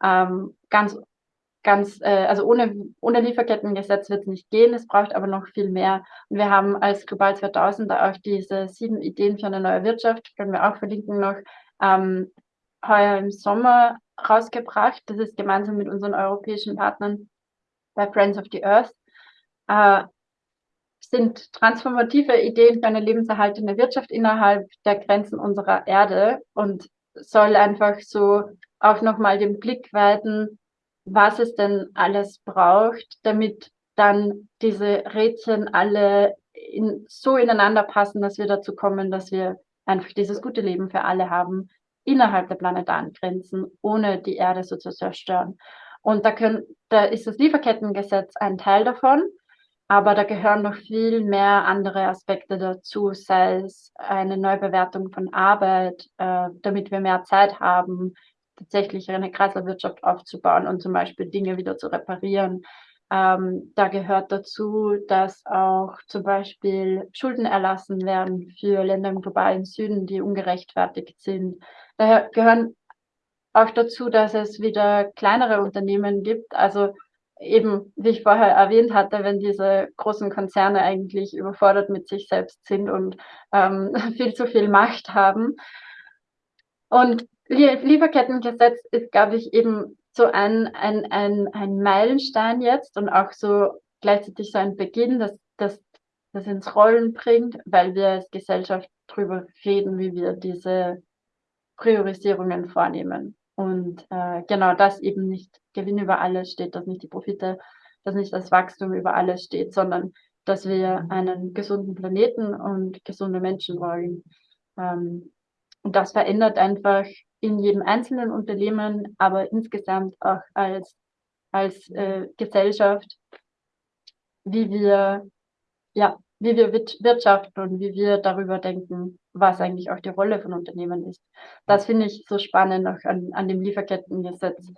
Ähm, ganz, ganz, äh, also ohne, ohne Lieferkettengesetz wird es nicht gehen, es braucht aber noch viel mehr. Und wir haben als Global 2000 auch diese sieben Ideen für eine neue Wirtschaft, können wir auch verlinken noch, ähm, heuer im Sommer rausgebracht. Das ist gemeinsam mit unseren europäischen Partnern bei Friends of the Earth. Äh, sind transformative Ideen für eine lebenserhaltende Wirtschaft innerhalb der Grenzen unserer Erde und soll einfach so auch nochmal den Blick weiten, was es denn alles braucht, damit dann diese Rädchen alle in, so ineinander passen, dass wir dazu kommen, dass wir einfach dieses gute Leben für alle haben, innerhalb der planetaren Grenzen, ohne die Erde so zu zerstören. Und da, können, da ist das Lieferkettengesetz ein Teil davon. Aber da gehören noch viel mehr andere Aspekte dazu, sei es eine Neubewertung von Arbeit, äh, damit wir mehr Zeit haben, tatsächlich eine Kreislaufwirtschaft aufzubauen und zum Beispiel Dinge wieder zu reparieren. Ähm, da gehört dazu, dass auch zum Beispiel Schulden erlassen werden für Länder im globalen Süden, die ungerechtfertigt sind. Da gehören auch dazu, dass es wieder kleinere Unternehmen gibt, also eben, wie ich vorher erwähnt hatte, wenn diese großen Konzerne eigentlich überfordert mit sich selbst sind und ähm, viel zu viel Macht haben. Und Lieferkettengesetz ist, glaube ich, eben so ein, ein, ein, ein Meilenstein jetzt und auch so gleichzeitig so ein Beginn, dass das das ins Rollen bringt, weil wir als Gesellschaft darüber reden, wie wir diese Priorisierungen vornehmen. Und äh, genau das eben nicht Gewinn über alles steht, dass nicht die Profite, dass nicht das Wachstum über alles steht, sondern dass wir mhm. einen gesunden Planeten und gesunde Menschen wollen. Ähm, und das verändert einfach in jedem einzelnen Unternehmen, aber insgesamt auch als, als äh, Gesellschaft, wie wir ja, wie wir wirtschaften und wie wir darüber denken, was eigentlich auch die Rolle von Unternehmen ist. Das finde ich so spannend auch an, an dem Lieferkettengesetz.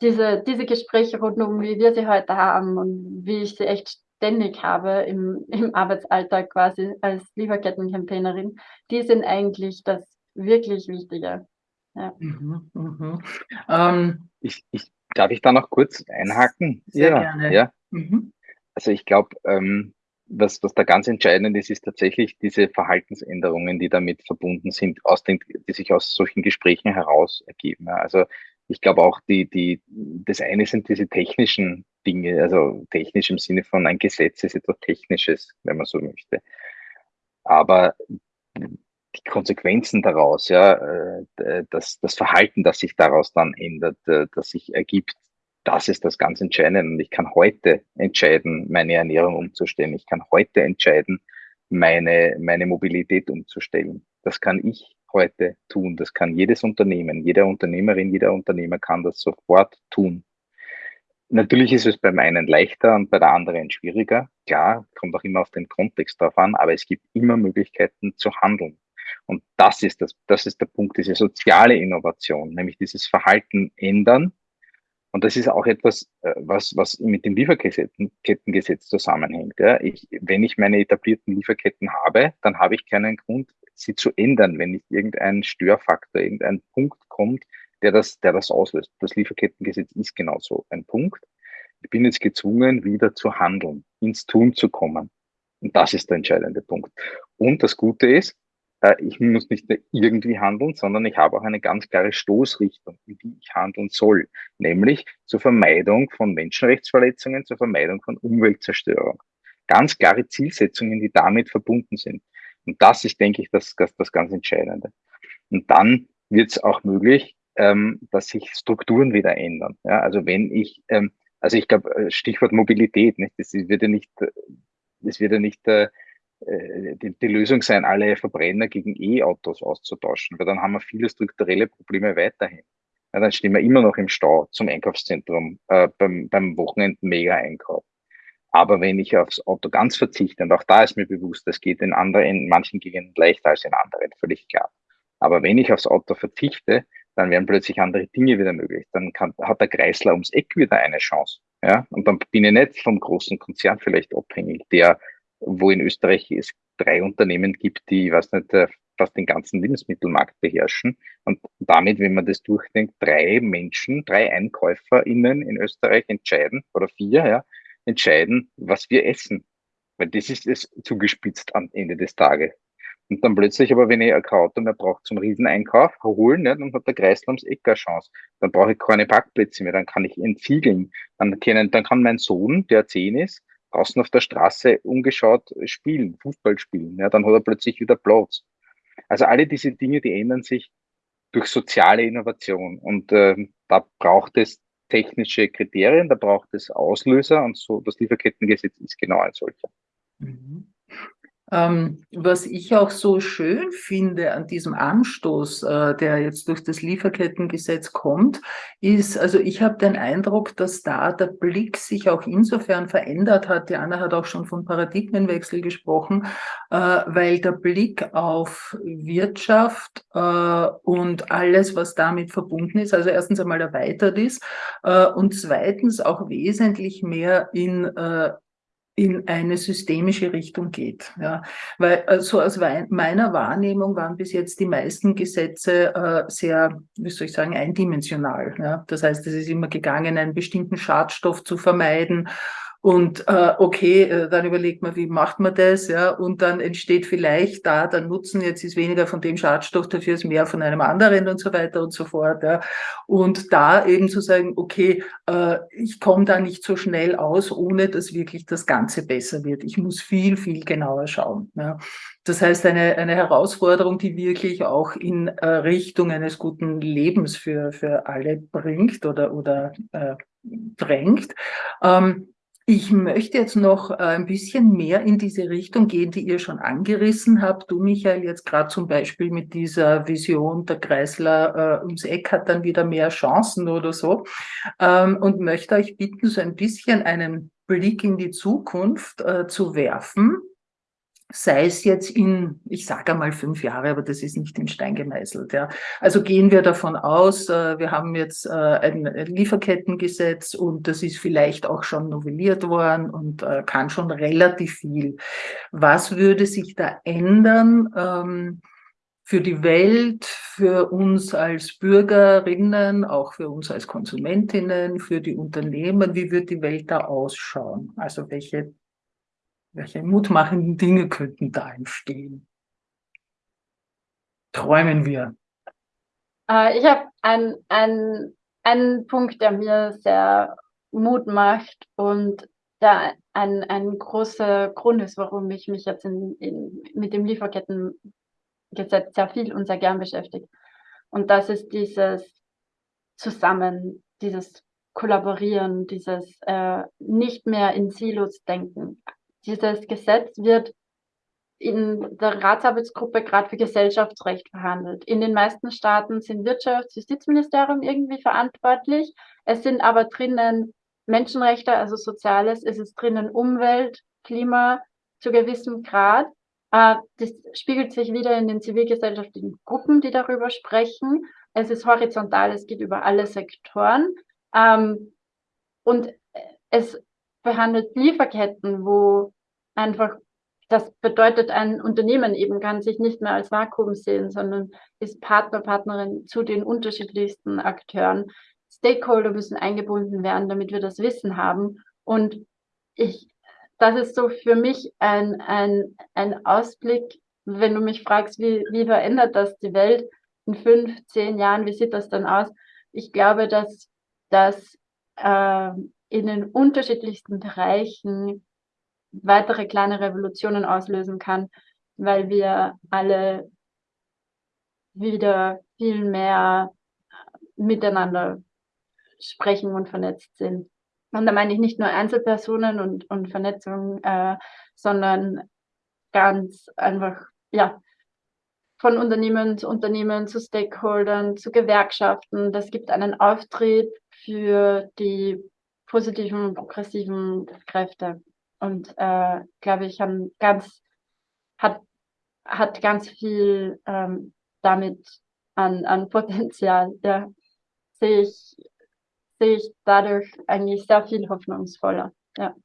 Diese, diese Gespräche rund um, wie wir sie heute haben und wie ich sie echt ständig habe im, im Arbeitsalltag quasi als Lieferkettencampaignerin, die sind eigentlich das wirklich Wichtige. Ja. Mhm, mh. ähm, ich, ich, darf ich da noch kurz einhaken? Sehr ja, gerne. Ja. Mhm. Also ich glaube, ähm, was, was da ganz entscheidend ist, ist tatsächlich diese Verhaltensänderungen, die damit verbunden sind, aus den, die sich aus solchen Gesprächen heraus ergeben. Also ich glaube auch, die, die, das eine sind diese technischen Dinge, also technisch im Sinne von ein Gesetz ist etwas Technisches, wenn man so möchte. Aber die Konsequenzen daraus, ja, äh, das, das Verhalten, das sich daraus dann ändert, äh, das sich ergibt, das ist das ganz Entscheidende. Und ich kann heute entscheiden, meine Ernährung umzustellen. Ich kann heute entscheiden, meine, meine Mobilität umzustellen. Das kann ich heute tun. Das kann jedes Unternehmen, jede Unternehmerin, jeder Unternehmer kann das sofort tun. Natürlich ist es beim einen leichter und bei der anderen schwieriger. Klar, kommt auch immer auf den Kontext drauf an, aber es gibt immer Möglichkeiten zu handeln. Und das ist das, das ist der Punkt, diese soziale Innovation, nämlich dieses Verhalten ändern, und das ist auch etwas, äh, was, was mit dem Lieferkettengesetz zusammenhängt. Ja. Ich, wenn ich meine etablierten Lieferketten habe, dann habe ich keinen Grund, sie zu ändern, wenn nicht irgendein Störfaktor, irgendein Punkt kommt, der das, der das auslöst. Das Lieferkettengesetz ist genauso ein Punkt. Ich bin jetzt gezwungen, wieder zu handeln, ins Tun zu kommen. Und das ist der entscheidende Punkt. Und das Gute ist, ich muss nicht irgendwie handeln, sondern ich habe auch eine ganz klare Stoßrichtung, in die ich handeln soll, nämlich zur Vermeidung von Menschenrechtsverletzungen, zur Vermeidung von Umweltzerstörung. Ganz klare Zielsetzungen, die damit verbunden sind. Und das ist, denke ich, das, das, das ganz Entscheidende. Und dann wird es auch möglich, ähm, dass sich Strukturen wieder ändern. Ja, also wenn ich, ähm, also ich glaube, äh, Stichwort Mobilität, nicht? Das wird ja nicht, das wird ja nicht äh, äh, die, die Lösung sein, alle Verbrenner gegen E-Autos auszutauschen, weil dann haben wir viele strukturelle Probleme weiterhin. Ja, dann stehen wir immer noch im Stau zum Einkaufszentrum äh, beim, beim Wochenend-Mega-Einkauf. Aber wenn ich aufs Auto ganz verzichte, und auch da ist mir bewusst, das geht in anderen, in manchen Gegenden leichter als in anderen, völlig klar. Aber wenn ich aufs Auto verzichte, dann werden plötzlich andere Dinge wieder möglich. Dann kann, hat der Kreisler ums Eck wieder eine Chance. Ja? Und dann bin ich nicht vom großen Konzern vielleicht abhängig, der, wo in Österreich es drei Unternehmen gibt, die, ich weiß nicht, äh, fast den ganzen Lebensmittelmarkt beherrschen. Und damit, wenn man das durchdenkt, drei Menschen, drei EinkäuferInnen in Österreich entscheiden, oder vier, ja, entscheiden, was wir essen. Weil das ist es zugespitzt am Ende des Tages. Und dann plötzlich aber, wenn ich kein Auto mehr brauche zum Rieseneinkauf, holen, ne, dann hat der Kreisel ums Eck eine Chance. Dann brauche ich keine Parkplätze mehr, dann kann ich entsiegeln. Dann, können, dann kann mein Sohn, der zehn ist, draußen auf der Straße ungeschaut spielen, Fußball spielen. Ja, dann hat er plötzlich wieder Platz. Also alle diese Dinge, die ändern sich durch soziale Innovation. Und äh, da braucht es technische Kriterien, da braucht es Auslöser und so das Lieferkettengesetz ist genau ein solcher. Mhm. Ähm, was ich auch so schön finde an diesem Anstoß, äh, der jetzt durch das Lieferkettengesetz kommt, ist, also ich habe den Eindruck, dass da der Blick sich auch insofern verändert hat. Diana hat auch schon von Paradigmenwechsel gesprochen, äh, weil der Blick auf Wirtschaft äh, und alles, was damit verbunden ist, also erstens einmal erweitert ist äh, und zweitens auch wesentlich mehr in äh, in eine systemische Richtung geht. Ja. Weil äh, so aus meiner Wahrnehmung waren bis jetzt die meisten Gesetze äh, sehr, wie soll ich sagen, eindimensional. Ja. Das heißt, es ist immer gegangen, einen bestimmten Schadstoff zu vermeiden und äh, okay, äh, dann überlegt man, wie macht man das, ja, und dann entsteht vielleicht da der Nutzen, jetzt ist weniger von dem Schadstoff, dafür ist mehr von einem anderen und so weiter und so fort. Ja. Und da eben zu sagen, okay, äh, ich komme da nicht so schnell aus, ohne dass wirklich das Ganze besser wird. Ich muss viel, viel genauer schauen. Ja. Das heißt, eine, eine Herausforderung, die wirklich auch in äh, Richtung eines guten Lebens für, für alle bringt oder, oder äh, drängt. Ähm, ich möchte jetzt noch äh, ein bisschen mehr in diese Richtung gehen, die ihr schon angerissen habt. Du, Michael, jetzt gerade zum Beispiel mit dieser Vision, der Kreisler äh, ums Eck hat dann wieder mehr Chancen oder so. Ähm, und möchte euch bitten, so ein bisschen einen Blick in die Zukunft äh, zu werfen sei es jetzt in, ich sage einmal fünf Jahre, aber das ist nicht in Stein gemeißelt. Ja. Also gehen wir davon aus, äh, wir haben jetzt äh, ein Lieferkettengesetz und das ist vielleicht auch schon novelliert worden und äh, kann schon relativ viel. Was würde sich da ändern? Ähm, für die Welt, für uns als Bürgerinnen, auch für uns als Konsumentinnen, für die Unternehmen, wie wird die Welt da ausschauen? Also welche welche mutmachenden Dinge könnten da entstehen? Träumen wir. Äh, ich habe einen, einen, einen Punkt, der mir sehr Mut macht und der ein, ein großer Grund ist, warum ich mich jetzt in, in, mit dem Lieferkettengesetz sehr viel und sehr gern beschäftige. Und das ist dieses Zusammen, dieses Kollaborieren, dieses äh, nicht mehr in Silos denken. Dieses Gesetz wird in der Ratsarbeitsgruppe gerade für Gesellschaftsrecht verhandelt. In den meisten Staaten sind Wirtschafts-, Justizministerium irgendwie verantwortlich. Es sind aber drinnen Menschenrechte, also Soziales, es ist drinnen Umwelt, Klima zu gewissem Grad. Äh, das spiegelt sich wieder in den zivilgesellschaftlichen Gruppen, die darüber sprechen. Es ist horizontal, es geht über alle Sektoren. Ähm, und es behandelt Lieferketten, wo einfach, das bedeutet, ein Unternehmen eben kann sich nicht mehr als Vakuum sehen, sondern ist Partner, Partnerin zu den unterschiedlichsten Akteuren. Stakeholder müssen eingebunden werden, damit wir das Wissen haben. Und ich, das ist so für mich ein, ein, ein Ausblick, wenn du mich fragst, wie, wie verändert das die Welt in fünf, zehn Jahren, wie sieht das dann aus? Ich glaube, dass, dass äh, in den unterschiedlichsten Bereichen weitere kleine Revolutionen auslösen kann, weil wir alle wieder viel mehr miteinander sprechen und vernetzt sind. Und da meine ich nicht nur Einzelpersonen und, und Vernetzung, äh, sondern ganz einfach, ja, von Unternehmen zu Unternehmen, zu Stakeholdern, zu Gewerkschaften. Das gibt einen Auftrieb für die positiven, progressiven Kräfte. Und äh, glaube ich, haben ganz, hat, hat ganz viel ähm, damit an, an Potenzial. Ja, sehe ich, sehe ich dadurch eigentlich sehr viel hoffnungsvoller. Ja.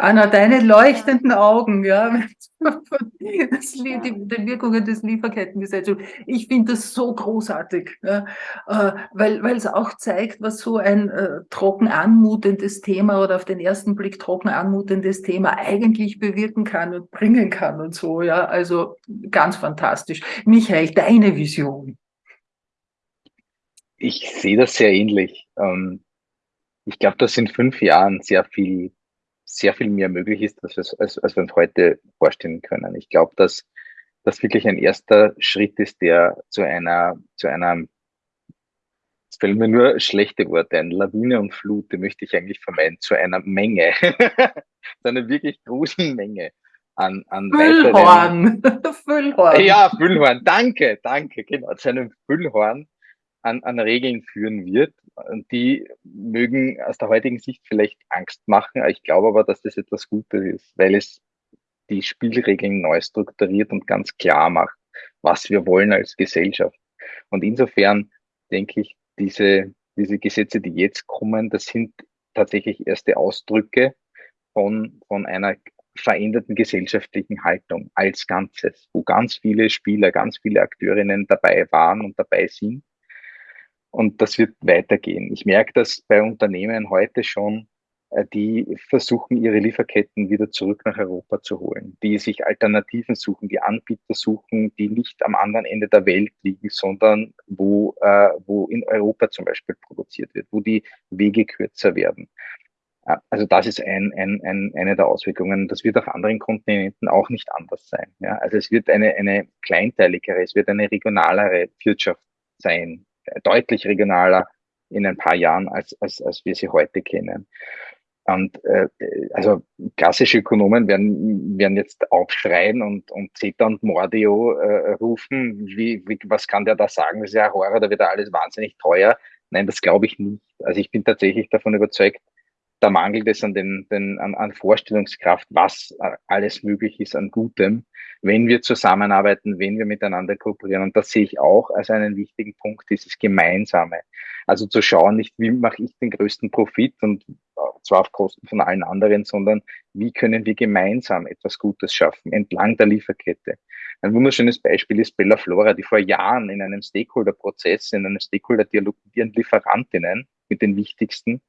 Anna, deine leuchtenden Augen, ja, das, die, die Wirkungen des Lieferkettengesetzes. Ich finde das so großartig, ja, äh, weil, weil es auch zeigt, was so ein äh, trocken anmutendes Thema oder auf den ersten Blick trocken anmutendes Thema eigentlich bewirken kann und bringen kann und so, ja. Also ganz fantastisch. Michael, deine Vision. Ich sehe das sehr ähnlich. Ähm, ich glaube, dass in fünf Jahren sehr viel sehr viel mehr möglich ist, als, als, als wir uns heute vorstellen können. Ich glaube, dass das wirklich ein erster Schritt ist, der zu einer, zu einer, es fällen mir nur schlechte Worte ein, Lawine und Flut, die möchte ich eigentlich vermeiden, zu einer Menge, zu einer wirklich großen Menge an, an Füllhorn. Füllhorn. Ja, Füllhorn. Danke, danke, genau. Zu einem Füllhorn an, an Regeln führen wird. Die mögen aus der heutigen Sicht vielleicht Angst machen. Ich glaube aber, dass das etwas Gutes ist, weil es die Spielregeln neu strukturiert und ganz klar macht, was wir wollen als Gesellschaft. Und insofern denke ich, diese, diese Gesetze, die jetzt kommen, das sind tatsächlich erste Ausdrücke von, von einer veränderten gesellschaftlichen Haltung als Ganzes, wo ganz viele Spieler, ganz viele Akteurinnen dabei waren und dabei sind und das wird weitergehen. Ich merke das bei Unternehmen heute schon, äh, die versuchen, ihre Lieferketten wieder zurück nach Europa zu holen, die sich Alternativen suchen, die Anbieter suchen, die nicht am anderen Ende der Welt liegen, sondern wo, äh, wo in Europa zum Beispiel produziert wird, wo die Wege kürzer werden. Also das ist ein, ein, ein, eine der Auswirkungen. Das wird auf anderen Kontinenten auch nicht anders sein. Ja? Also es wird eine, eine kleinteiligere, es wird eine regionalere Wirtschaft sein, deutlich regionaler in ein paar Jahren, als, als, als wir sie heute kennen. Und äh, also klassische Ökonomen werden, werden jetzt aufschreien und, und Zeta und Mordio äh, rufen. Wie, wie, was kann der da sagen? Das ist ja Horror, da wird alles wahnsinnig teuer. Nein, das glaube ich nicht. Also ich bin tatsächlich davon überzeugt, da mangelt es an, den, den, an, an Vorstellungskraft, was alles möglich ist an Gutem, wenn wir zusammenarbeiten, wenn wir miteinander kooperieren. Und das sehe ich auch als einen wichtigen Punkt, dieses Gemeinsame. Also zu schauen, nicht wie mache ich den größten Profit und zwar auf Kosten von allen anderen, sondern wie können wir gemeinsam etwas Gutes schaffen entlang der Lieferkette. Ein wunderschönes Beispiel ist Bella Flora, die vor Jahren in einem Stakeholder-Prozess, in einem Stakeholder-Dialog mit ihren Lieferantinnen, mit den wichtigsten,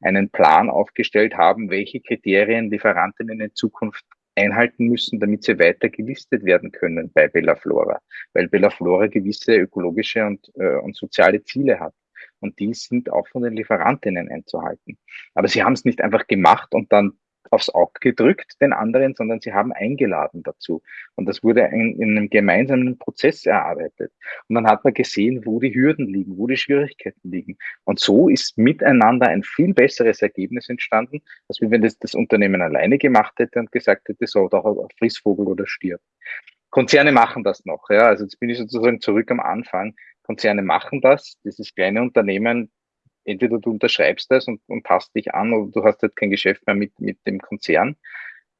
einen Plan aufgestellt haben, welche Kriterien Lieferantinnen in Zukunft einhalten müssen, damit sie weiter gelistet werden können bei Bella Flora, weil Bella Flora gewisse ökologische und, äh, und soziale Ziele hat. Und die sind auch von den Lieferantinnen einzuhalten. Aber sie haben es nicht einfach gemacht und dann aufs Auge gedrückt den anderen, sondern sie haben eingeladen dazu. Und das wurde in, in, einem gemeinsamen Prozess erarbeitet. Und dann hat man gesehen, wo die Hürden liegen, wo die Schwierigkeiten liegen. Und so ist miteinander ein viel besseres Ergebnis entstanden, als wenn das, das Unternehmen alleine gemacht hätte und gesagt hätte, so, da Frissvogel oder stirb. Konzerne machen das noch, ja. Also jetzt bin ich sozusagen zurück am Anfang. Konzerne machen das. Dieses kleine Unternehmen entweder du unterschreibst das und, und passt dich an oder du hast halt kein Geschäft mehr mit, mit dem Konzern.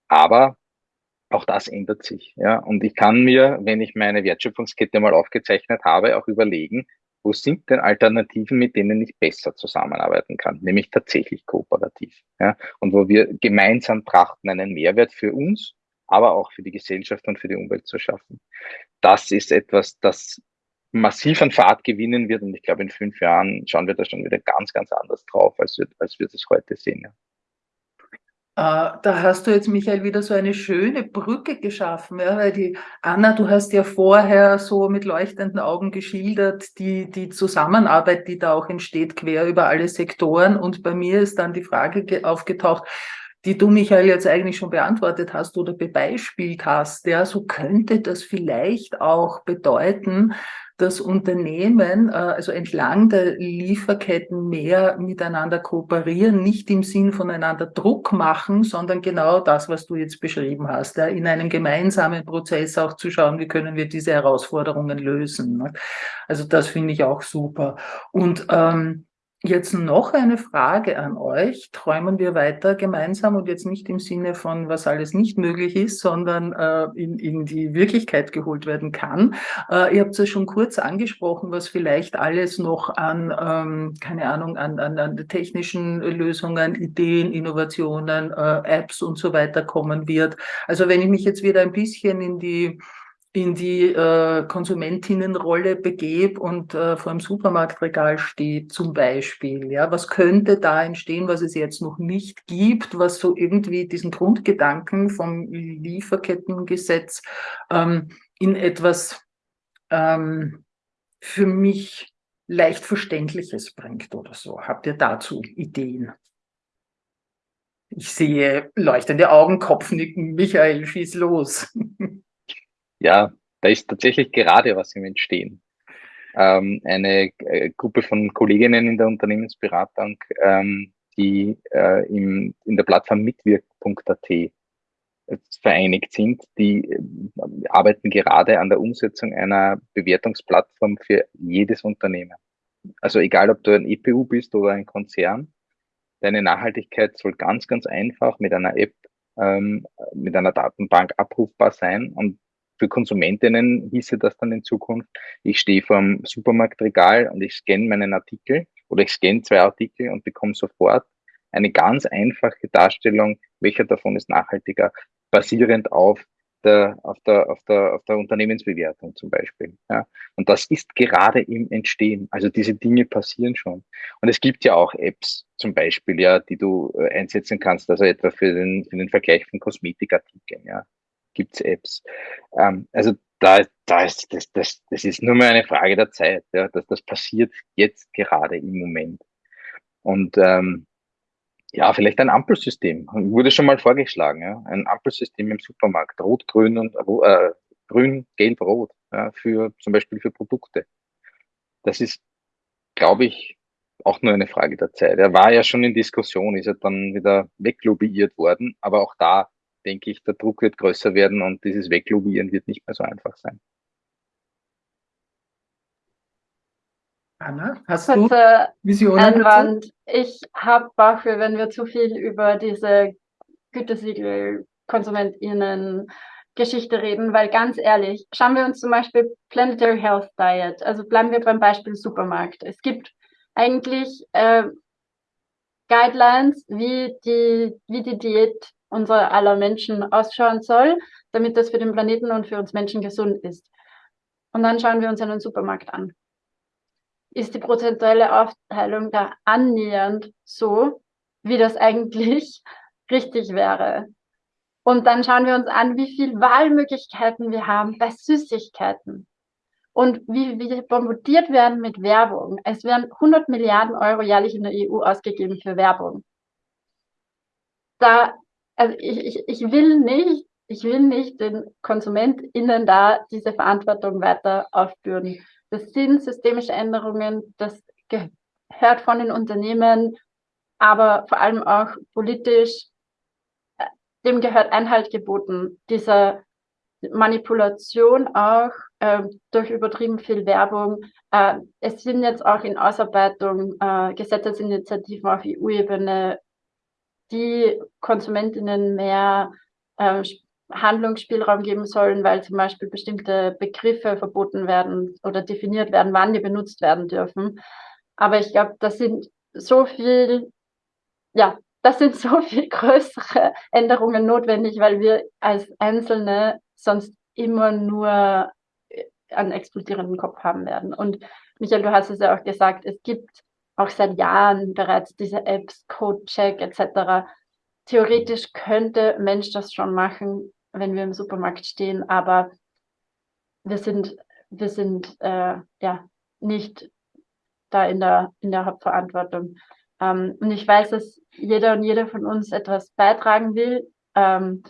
Aber auch das ändert sich. Ja. Und ich kann mir, wenn ich meine Wertschöpfungskette mal aufgezeichnet habe, auch überlegen, wo sind denn Alternativen, mit denen ich besser zusammenarbeiten kann, nämlich tatsächlich kooperativ. Ja. Und wo wir gemeinsam trachten, einen Mehrwert für uns, aber auch für die Gesellschaft und für die Umwelt zu schaffen. Das ist etwas, das massiv an Fahrt gewinnen wird. Und ich glaube, in fünf Jahren schauen wir da schon wieder ganz, ganz anders drauf, als wir, als wir das heute sehen. Ja. Uh, da hast du jetzt, Michael, wieder so eine schöne Brücke geschaffen, ja, weil die Anna, du hast ja vorher so mit leuchtenden Augen geschildert, die, die Zusammenarbeit, die da auch entsteht, quer über alle Sektoren. Und bei mir ist dann die Frage aufgetaucht, die du, Michael, jetzt eigentlich schon beantwortet hast oder bebeispielt hast. Ja, so könnte das vielleicht auch bedeuten, dass Unternehmen, äh, also entlang der Lieferketten mehr miteinander kooperieren, nicht im Sinn voneinander Druck machen, sondern genau das, was du jetzt beschrieben hast, in einem gemeinsamen Prozess auch zu schauen, wie können wir diese Herausforderungen lösen. Ne? Also das finde ich auch super. Und ähm, Jetzt noch eine Frage an euch. Träumen wir weiter gemeinsam und jetzt nicht im Sinne von, was alles nicht möglich ist, sondern äh, in, in die Wirklichkeit geholt werden kann. Äh, ihr habt es ja schon kurz angesprochen, was vielleicht alles noch an, ähm, keine Ahnung, an, an, an technischen Lösungen, Ideen, Innovationen, äh, Apps und so weiter kommen wird. Also wenn ich mich jetzt wieder ein bisschen in die in die äh, Konsumentinnenrolle begebe und äh, vor dem Supermarktregal stehe zum Beispiel. Ja, was könnte da entstehen, was es jetzt noch nicht gibt, was so irgendwie diesen Grundgedanken vom Lieferkettengesetz ähm, in etwas ähm, für mich leicht Verständliches bringt oder so. Habt ihr dazu Ideen? Ich sehe leuchtende Augen, Kopfnicken. Michael, schieß los. ja, da ist tatsächlich gerade was im Entstehen. Ähm, eine äh, Gruppe von Kolleginnen in der Unternehmensberatung, ähm, die äh, im, in der Plattform mitwirk.at äh, vereinigt sind, die äh, arbeiten gerade an der Umsetzung einer Bewertungsplattform für jedes Unternehmen. Also egal, ob du ein EPU bist oder ein Konzern, deine Nachhaltigkeit soll ganz, ganz einfach mit einer App, ähm, mit einer Datenbank abrufbar sein und für Konsumentinnen hieße das dann in Zukunft, ich stehe vor dem Supermarktregal und ich scanne meinen Artikel oder ich scanne zwei Artikel und bekomme sofort eine ganz einfache Darstellung, welcher davon ist nachhaltiger, basierend auf der, auf der, auf der, auf der Unternehmensbewertung zum Beispiel. Ja. Und das ist gerade im Entstehen. Also diese Dinge passieren schon. Und es gibt ja auch Apps zum Beispiel, ja, die du äh, einsetzen kannst, also etwa für den, für den Vergleich von Kosmetikartikeln, ja gibt's Apps. Ähm, also da, da ist das, das, das ist nur mehr eine Frage der Zeit, ja, dass das passiert jetzt gerade im Moment. Und ähm, ja, vielleicht ein Ampelsystem. Wurde schon mal vorgeschlagen, ja. Ein Ampelsystem im Supermarkt. Rot, grün und äh, grün, gelb, rot, ja, für zum Beispiel für Produkte. Das ist, glaube ich, auch nur eine Frage der Zeit. Er war ja schon in Diskussion, ist ja dann wieder weglobbyiert worden, aber auch da denke ich, der Druck wird größer werden und dieses Weglobieren wird nicht mehr so einfach sein. Anna, hast du Visionen Einwand. Ich habe Bauchweh, wenn wir zu viel über diese Gütesiegel KonsumentInnen Geschichte reden, weil ganz ehrlich, schauen wir uns zum Beispiel Planetary Health Diet, also bleiben wir beim Beispiel Supermarkt. Es gibt eigentlich äh, Guidelines, wie die, wie die Diät unserer aller Menschen ausschauen soll, damit das für den Planeten und für uns Menschen gesund ist. Und dann schauen wir uns einen Supermarkt an. Ist die prozentuelle Aufteilung da annähernd so, wie das eigentlich richtig wäre? Und dann schauen wir uns an, wie viel Wahlmöglichkeiten wir haben bei Süßigkeiten. Und wie wir bombardiert werden mit Werbung. Es werden 100 Milliarden Euro jährlich in der EU ausgegeben für Werbung. Da also ich, ich, ich will nicht, ich will nicht den KonsumentInnen da diese Verantwortung weiter aufbürden. Das sind systemische Änderungen, das gehört von den Unternehmen, aber vor allem auch politisch, äh, dem gehört Einhalt geboten. Dieser Manipulation auch äh, durch übertrieben viel Werbung. Äh, es sind jetzt auch in Ausarbeitung äh, Gesetzesinitiativen auf EU-Ebene die Konsumentinnen mehr äh, Handlungsspielraum geben sollen, weil zum Beispiel bestimmte Begriffe verboten werden oder definiert werden, wann die benutzt werden dürfen. Aber ich glaube, das sind so viel, ja, das sind so viel größere Änderungen notwendig, weil wir als Einzelne sonst immer nur einen explodierenden Kopf haben werden. Und Michael, du hast es ja auch gesagt, es gibt auch seit Jahren bereits diese Apps, Codecheck etc. Theoretisch könnte Mensch das schon machen, wenn wir im Supermarkt stehen, aber wir sind, wir sind äh, ja nicht da in der, in der Hauptverantwortung. Ähm, und ich weiß, dass jeder und jede von uns etwas beitragen will. Ähm,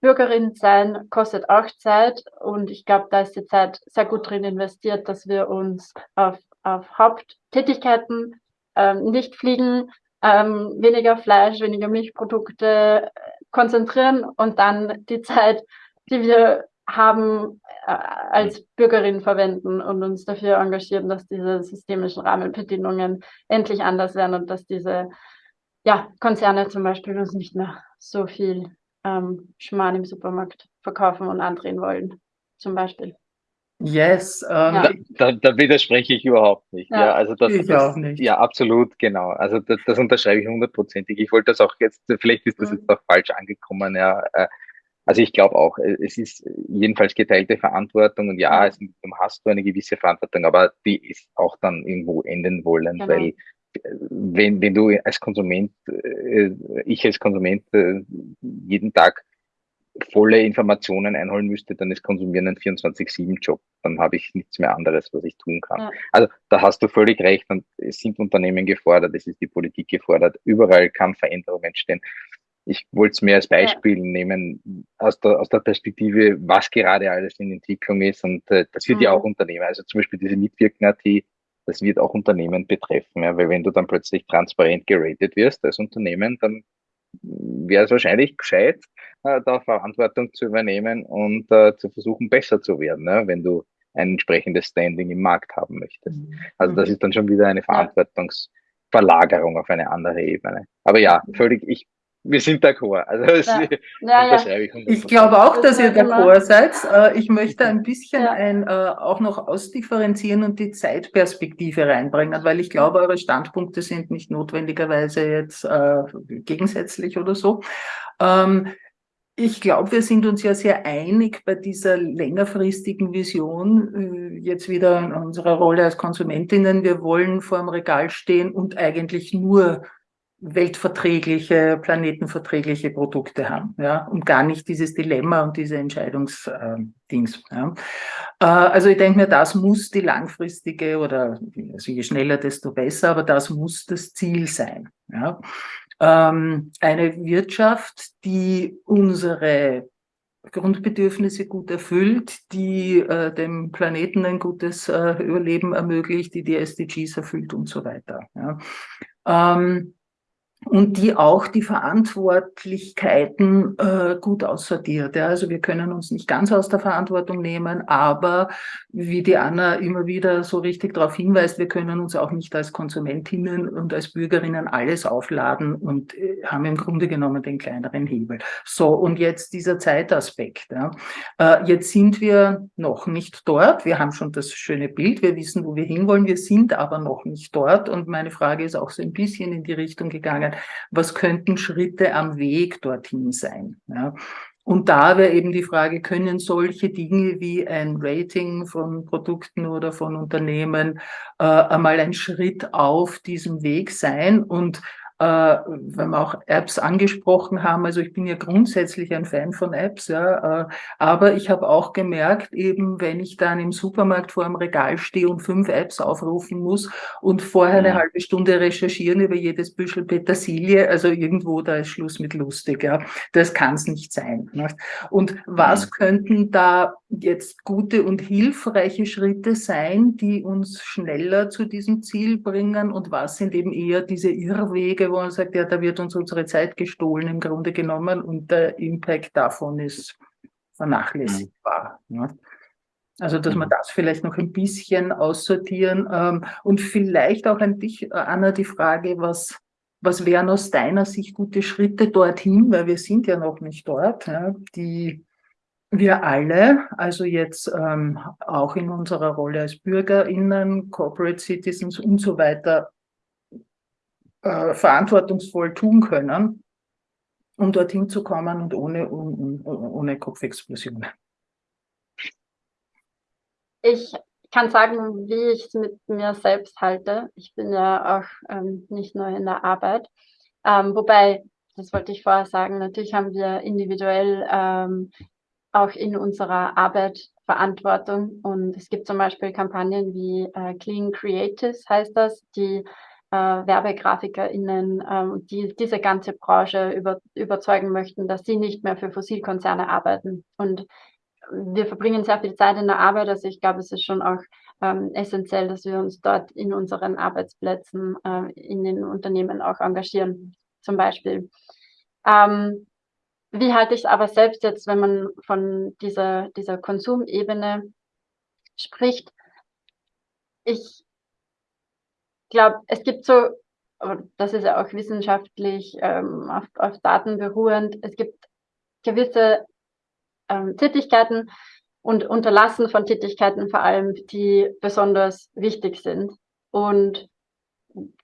Bürgerin sein kostet auch Zeit und ich glaube, da ist die Zeit sehr gut drin investiert, dass wir uns auf, auf Haupttätigkeiten ähm, nicht fliegen, ähm, weniger Fleisch, weniger Milchprodukte konzentrieren und dann die Zeit, die wir haben, äh, als Bürgerin verwenden und uns dafür engagieren, dass diese systemischen Rahmenbedingungen endlich anders werden und dass diese ja, Konzerne zum Beispiel uns nicht mehr so viel ähm, Schmarrn im Supermarkt verkaufen und andrehen wollen, zum Beispiel. Yes. Ähm, ja. da, da, widerspreche ich überhaupt nicht. Ja, ja also das, ich das, auch nicht. Ja, absolut, genau. Also das, das unterschreibe ich hundertprozentig. Ich wollte das auch jetzt, vielleicht ist das mhm. jetzt auch falsch angekommen, ja. Äh, also ich glaube auch, äh, es ist jedenfalls geteilte Verantwortung und ja, es, du hast du eine gewisse Verantwortung, aber die ist auch dann irgendwo enden wollen, genau. weil wenn, wenn du als Konsument, äh, ich als Konsument äh, jeden Tag volle Informationen einholen müsste, dann ist Konsumieren ein 24-7-Job. Dann habe ich nichts mehr anderes, was ich tun kann. Ja. Also da hast du völlig recht und es sind Unternehmen gefordert, es ist die Politik gefordert, überall kann Veränderung entstehen. Ich wollte es mehr als Beispiel ja. nehmen aus der, aus der Perspektive, was gerade alles in Entwicklung ist und äh, das wird mhm. ja auch Unternehmen, also zum Beispiel diese Mitwirken-AT, das wird auch Unternehmen betreffen, ja, weil wenn du dann plötzlich transparent geratet wirst als Unternehmen, dann wäre es wahrscheinlich gescheit, äh, da Verantwortung zu übernehmen und äh, zu versuchen, besser zu werden, ne, wenn du ein entsprechendes Standing im Markt haben möchtest. Mhm. Also das ist dann schon wieder eine Verantwortungsverlagerung auf eine andere Ebene. Aber ja, völlig, ich wir sind d'accord. Also ja. Ja, ja. Ich, ich glaube auch, dass ihr d'accord seid. Äh, ich möchte ein bisschen ein, äh, auch noch ausdifferenzieren und die Zeitperspektive reinbringen, weil ich glaube, eure Standpunkte sind nicht notwendigerweise jetzt äh, gegensätzlich oder so. Ähm, ich glaube, wir sind uns ja sehr einig bei dieser längerfristigen Vision, jetzt wieder in unserer Rolle als Konsumentinnen. Wir wollen vor dem Regal stehen und eigentlich nur weltverträgliche, planetenverträgliche Produkte haben, ja, und gar nicht dieses Dilemma und diese Entscheidungsdings. Äh, ja. Äh, also ich denke mir, das muss die langfristige oder also je schneller, desto besser, aber das muss das Ziel sein. Ja. Ähm, eine Wirtschaft, die unsere Grundbedürfnisse gut erfüllt, die äh, dem Planeten ein gutes äh, Überleben ermöglicht, die die SDGs erfüllt und so weiter. Ja. Ähm, und die auch die Verantwortlichkeiten äh, gut aussortiert. Ja. Also wir können uns nicht ganz aus der Verantwortung nehmen, aber wie die Anna immer wieder so richtig darauf hinweist, wir können uns auch nicht als Konsumentinnen und als Bürgerinnen alles aufladen und äh, haben im Grunde genommen den kleineren Hebel. So, und jetzt dieser Zeitaspekt. Ja. Äh, jetzt sind wir noch nicht dort. Wir haben schon das schöne Bild, wir wissen, wo wir hinwollen, wir sind aber noch nicht dort. Und meine Frage ist auch so ein bisschen in die Richtung gegangen, was könnten Schritte am Weg dorthin sein. Ja. Und da wäre eben die Frage, können solche Dinge wie ein Rating von Produkten oder von Unternehmen äh, einmal ein Schritt auf diesem Weg sein? Und wenn wir auch Apps angesprochen haben, also ich bin ja grundsätzlich ein Fan von Apps, ja, äh, aber ich habe auch gemerkt, eben wenn ich dann im Supermarkt vor einem Regal stehe und fünf Apps aufrufen muss und vorher eine mhm. halbe Stunde recherchieren über jedes Büschel Petersilie, also irgendwo da ist Schluss mit lustig, ja, das kann es nicht sein. Nicht? Und was mhm. könnten da jetzt gute und hilfreiche Schritte sein, die uns schneller zu diesem Ziel bringen und was sind eben eher diese Irrwege, wo man sagt, ja, da wird uns unsere Zeit gestohlen im Grunde genommen und der Impact davon ist vernachlässigbar. Mhm. Ne? Also, dass wir mhm. das vielleicht noch ein bisschen aussortieren ähm, und vielleicht auch an dich, äh, Anna, die Frage, was, was wären aus deiner Sicht gute Schritte dorthin, weil wir sind ja noch nicht dort, ja, die wir alle, also jetzt ähm, auch in unserer Rolle als BürgerInnen, Corporate Citizens und so weiter, äh, verantwortungsvoll tun können, um dorthin zu kommen und ohne, um, ohne Kopfexplosionen. Ich kann sagen, wie ich es mit mir selbst halte. Ich bin ja auch ähm, nicht nur in der Arbeit. Ähm, wobei, das wollte ich vorher sagen, natürlich haben wir individuell ähm, auch in unserer Arbeit Verantwortung. Und es gibt zum Beispiel Kampagnen wie äh, Clean Creatives heißt das, die äh, WerbegrafikerInnen, ähm, die diese ganze Branche über, überzeugen möchten, dass sie nicht mehr für Fossilkonzerne arbeiten. Und wir verbringen sehr viel Zeit in der Arbeit, also ich glaube, es ist schon auch ähm, essentiell, dass wir uns dort in unseren Arbeitsplätzen, äh, in den Unternehmen auch engagieren, zum Beispiel. Ähm, wie halte ich es aber selbst jetzt, wenn man von dieser, dieser Konsumebene spricht? Ich glaube, es gibt so, das ist ja auch wissenschaftlich ähm, auf, auf Daten beruhend, es gibt gewisse ähm, Tätigkeiten und Unterlassen von Tätigkeiten vor allem, die besonders wichtig sind. Und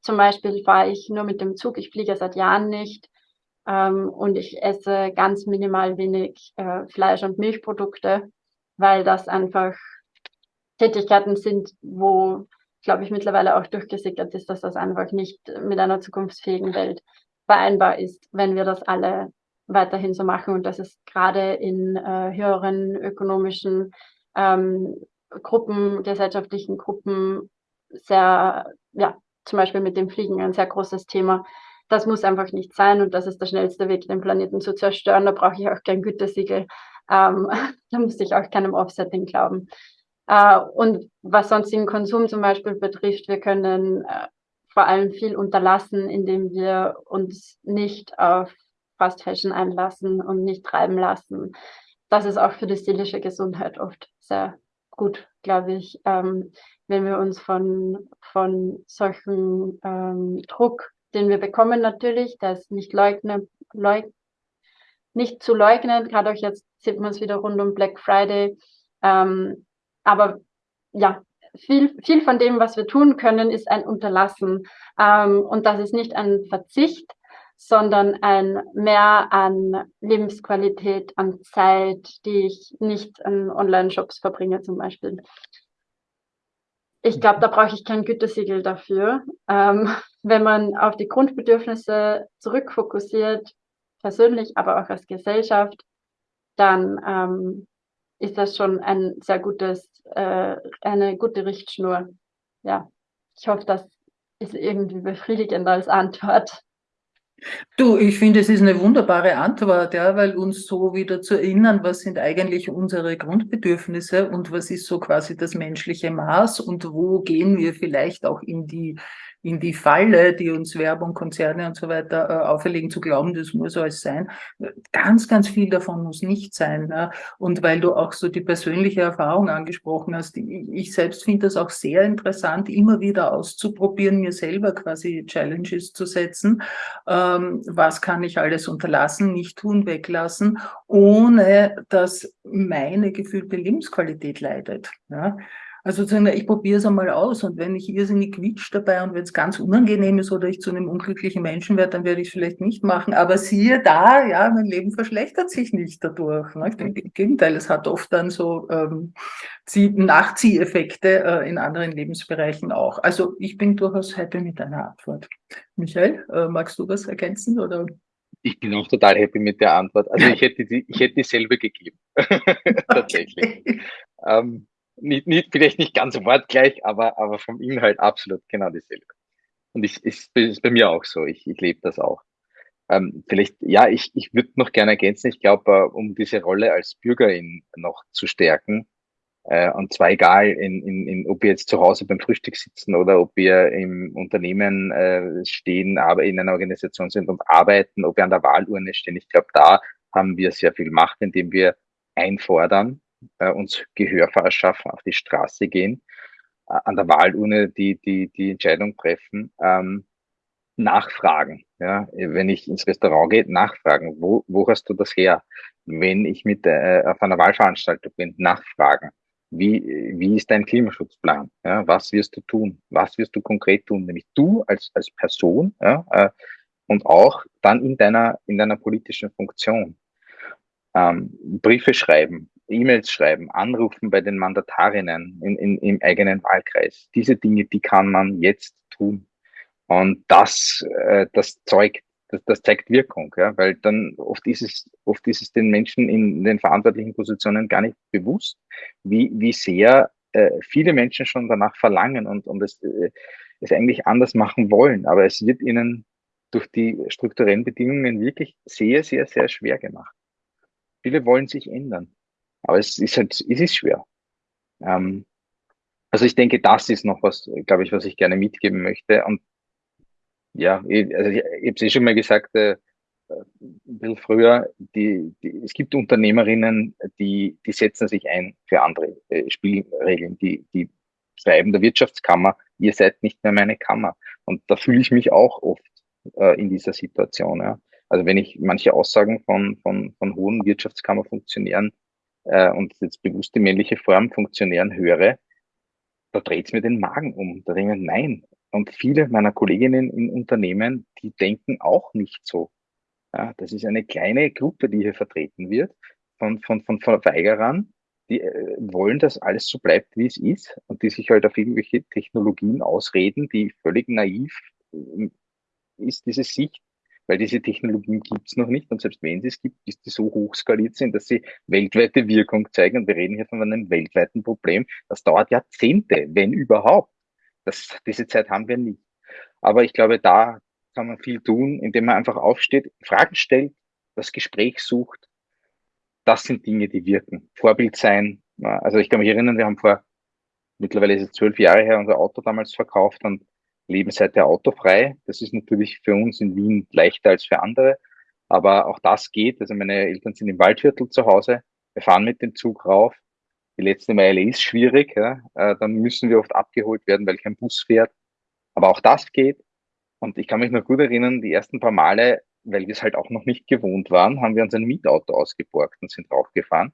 zum Beispiel fahre ich nur mit dem Zug, ich fliege seit Jahren nicht ähm, und ich esse ganz minimal wenig äh, Fleisch- und Milchprodukte, weil das einfach Tätigkeiten sind, wo glaube ich, mittlerweile auch durchgesickert ist, dass das einfach nicht mit einer zukunftsfähigen Welt vereinbar ist, wenn wir das alle weiterhin so machen und dass es gerade in äh, höheren ökonomischen ähm, Gruppen, gesellschaftlichen Gruppen sehr, ja, zum Beispiel mit dem Fliegen ein sehr großes Thema. Das muss einfach nicht sein und das ist der schnellste Weg, den Planeten zu zerstören. Da brauche ich auch kein Gütesiegel. Ähm, da muss ich auch keinem Offsetting glauben. Äh, und was sonst den Konsum zum Beispiel betrifft, wir können äh, vor allem viel unterlassen, indem wir uns nicht auf Fast Fashion einlassen und nicht treiben lassen. Das ist auch für die seelische Gesundheit oft sehr gut, glaube ich, ähm, wenn wir uns von, von solchen ähm, Druck, den wir bekommen natürlich, das nicht leugnen, leug, nicht zu leugnen, gerade auch jetzt sieht man es wieder rund um Black Friday, ähm, aber ja, viel, viel von dem, was wir tun können, ist ein Unterlassen. Ähm, und das ist nicht ein Verzicht, sondern ein Mehr an Lebensqualität, an Zeit, die ich nicht an Online-Shops verbringe zum Beispiel. Ich glaube, da brauche ich kein Gütesiegel dafür. Ähm, wenn man auf die Grundbedürfnisse zurückfokussiert, persönlich, aber auch als Gesellschaft, dann ähm, ist das schon ein sehr gutes, äh, eine gute Richtschnur. Ja, ich hoffe, das ist irgendwie befriedigend als Antwort. Du, ich finde, es ist eine wunderbare Antwort, ja, weil uns so wieder zu erinnern, was sind eigentlich unsere Grundbedürfnisse und was ist so quasi das menschliche Maß und wo gehen wir vielleicht auch in die in die Falle, die uns Werbung, Konzerne und so weiter äh, auferlegen, zu glauben, das muss alles sein. Ganz, ganz viel davon muss nicht sein. Ja. Und weil du auch so die persönliche Erfahrung angesprochen hast, ich selbst finde das auch sehr interessant, immer wieder auszuprobieren, mir selber quasi Challenges zu setzen. Ähm, was kann ich alles unterlassen, nicht tun, weglassen, ohne dass meine gefühlte Lebensqualität leidet. Ja. Also sozusagen, ich probiere es einmal aus und wenn ich irrsinnig quietsch dabei und wenn es ganz unangenehm ist oder ich zu einem unglücklichen Menschen werde, dann werde ich es vielleicht nicht machen. Aber siehe da, ja, mein Leben verschlechtert sich nicht dadurch. Ne? Im Gegenteil, es hat oft dann so ähm, Nachzieheffekte äh, in anderen Lebensbereichen auch. Also ich bin durchaus happy mit deiner Antwort. Michael, äh, magst du was ergänzen oder? Ich bin auch total happy mit der Antwort. Also ich hätte die, ich hätte dieselbe gegeben. Tatsächlich. Okay. Ähm, nicht, nicht, vielleicht nicht ganz wortgleich, aber, aber vom Inhalt absolut genau dieselbe. Und ich, ist, ist bei mir auch so. Ich, ich lebe das auch. Ähm, vielleicht, ja, ich, ich würde noch gerne ergänzen, ich glaube, äh, um diese Rolle als Bürgerin noch zu stärken, äh, und zwar egal, in, in, in, ob wir jetzt zu Hause beim Frühstück sitzen oder ob wir im Unternehmen äh, stehen, aber in einer Organisation sind und arbeiten, ob wir an der Wahlurne stehen. Ich glaube, da haben wir sehr viel Macht, indem wir einfordern, äh, uns Gehör verschaffen, auf die Straße gehen, äh, an der Wahlurne die, die, die Entscheidung treffen, ähm, nachfragen. Ja, wenn ich ins Restaurant gehe, nachfragen, wo, wo hast du das her? Wenn ich mit äh, auf einer Wahlveranstaltung bin, nachfragen. Wie, wie ist dein Klimaschutzplan? Ja, was wirst du tun? Was wirst du konkret tun? Nämlich du als, als Person ja, äh, und auch dann in deiner, in deiner politischen Funktion. Ähm, Briefe schreiben, E-Mails schreiben, anrufen bei den Mandatarinnen in, in, im eigenen Wahlkreis. Diese Dinge, die kann man jetzt tun. Und das, äh, das zeugt, das, das zeigt Wirkung, ja, weil dann oft ist es, oft ist es den Menschen in den verantwortlichen Positionen gar nicht bewusst, wie, wie sehr äh, viele Menschen schon danach verlangen und, und es, äh, es eigentlich anders machen wollen, aber es wird ihnen durch die strukturellen Bedingungen wirklich sehr, sehr, sehr schwer gemacht. Viele wollen sich ändern, aber es ist halt, es ist schwer. Ähm, also ich denke, das ist noch was, glaube ich, was ich gerne mitgeben möchte. Und ja, ich, also ich, ich habe es eh schon mal gesagt, äh, ein bisschen früher, die, die, es gibt Unternehmerinnen, die, die setzen sich ein für andere äh, Spielregeln, die, die schreiben der Wirtschaftskammer, ihr seid nicht mehr meine Kammer. Und da fühle ich mich auch oft äh, in dieser Situation. Ja. Also wenn ich manche Aussagen von, von, von hohen Wirtschaftskammerfunktionären äh, und jetzt bewusste männliche Form Funktionären höre, da dreht's mir den Magen um. Da denke ich nein. Und viele meiner Kolleginnen in Unternehmen, die denken auch nicht so. Ja, das ist eine kleine Gruppe, die hier vertreten wird von, von, von Verweigerern, die äh, wollen, dass alles so bleibt, wie es ist und die sich halt auf irgendwelche Technologien ausreden, die völlig naiv äh, ist, diese Sicht, weil diese Technologien gibt's noch nicht und selbst wenn sie es gibt, ist die so hoch skaliert sind, dass sie weltweite Wirkung zeigen und wir reden hier von einem weltweiten Problem. Das dauert Jahrzehnte, wenn überhaupt. Das, diese Zeit haben wir nicht. Aber ich glaube, da kann man viel tun, indem man einfach aufsteht, Fragen stellt, das Gespräch sucht. Das sind Dinge, die wirken. Vorbild sein. Also ich kann mich erinnern, wir haben vor, mittlerweile ist es zwölf Jahre her, unser Auto damals verkauft und leben autofrei. Das ist natürlich für uns in Wien leichter als für andere. Aber auch das geht. Also meine Eltern sind im Waldviertel zu Hause. Wir fahren mit dem Zug rauf. Die letzte Meile ist schwierig. Ja. Äh, dann müssen wir oft abgeholt werden, weil kein Bus fährt. Aber auch das geht. Und ich kann mich noch gut erinnern, die ersten paar Male, weil wir es halt auch noch nicht gewohnt waren, haben wir uns ein Mietauto ausgeborgt und sind draufgefahren.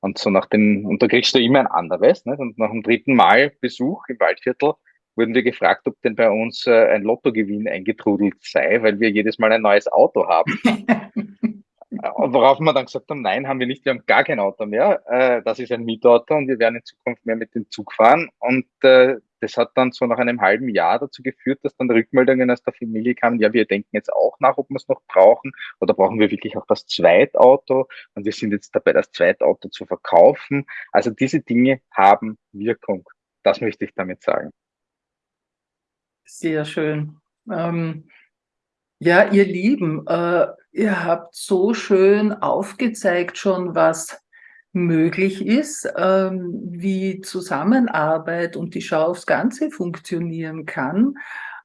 Und so nach dem, und da kriegst du immer ein anderes, ne? und nach dem dritten Mal Besuch im Waldviertel wurden wir gefragt, ob denn bei uns äh, ein Lottogewinn eingetrudelt sei, weil wir jedes Mal ein neues Auto haben. Worauf wir dann gesagt haben, nein, haben wir nicht, wir haben gar kein Auto mehr. Äh, das ist ein Mietauto und wir werden in Zukunft mehr mit dem Zug fahren. Und äh, das hat dann so nach einem halben Jahr dazu geführt, dass dann Rückmeldungen aus der Familie kamen, ja, wir denken jetzt auch nach, ob wir es noch brauchen oder brauchen wir wirklich auch das Zweitauto und wir sind jetzt dabei, das Zweitauto zu verkaufen. Also diese Dinge haben Wirkung. Das möchte ich damit sagen. Sehr schön. Ähm, ja, ihr Lieben, äh, ihr habt so schön aufgezeigt schon, was möglich ist, ähm, wie Zusammenarbeit und die Schau aufs Ganze funktionieren kann,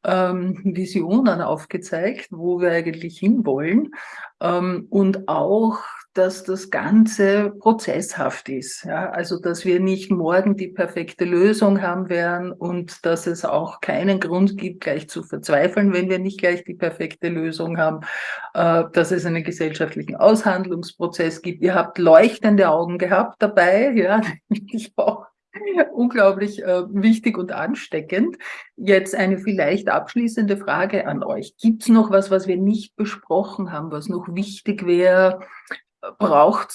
ähm, Visionen aufgezeigt, wo wir eigentlich hinwollen ähm, und auch dass das Ganze prozesshaft ist. Ja? Also, dass wir nicht morgen die perfekte Lösung haben werden und dass es auch keinen Grund gibt, gleich zu verzweifeln, wenn wir nicht gleich die perfekte Lösung haben, äh, dass es einen gesellschaftlichen Aushandlungsprozess gibt. Ihr habt leuchtende Augen gehabt dabei, ja, ich auch unglaublich äh, wichtig und ansteckend. Jetzt eine vielleicht abschließende Frage an euch. Gibt es noch was, was wir nicht besprochen haben, was noch wichtig wäre, braucht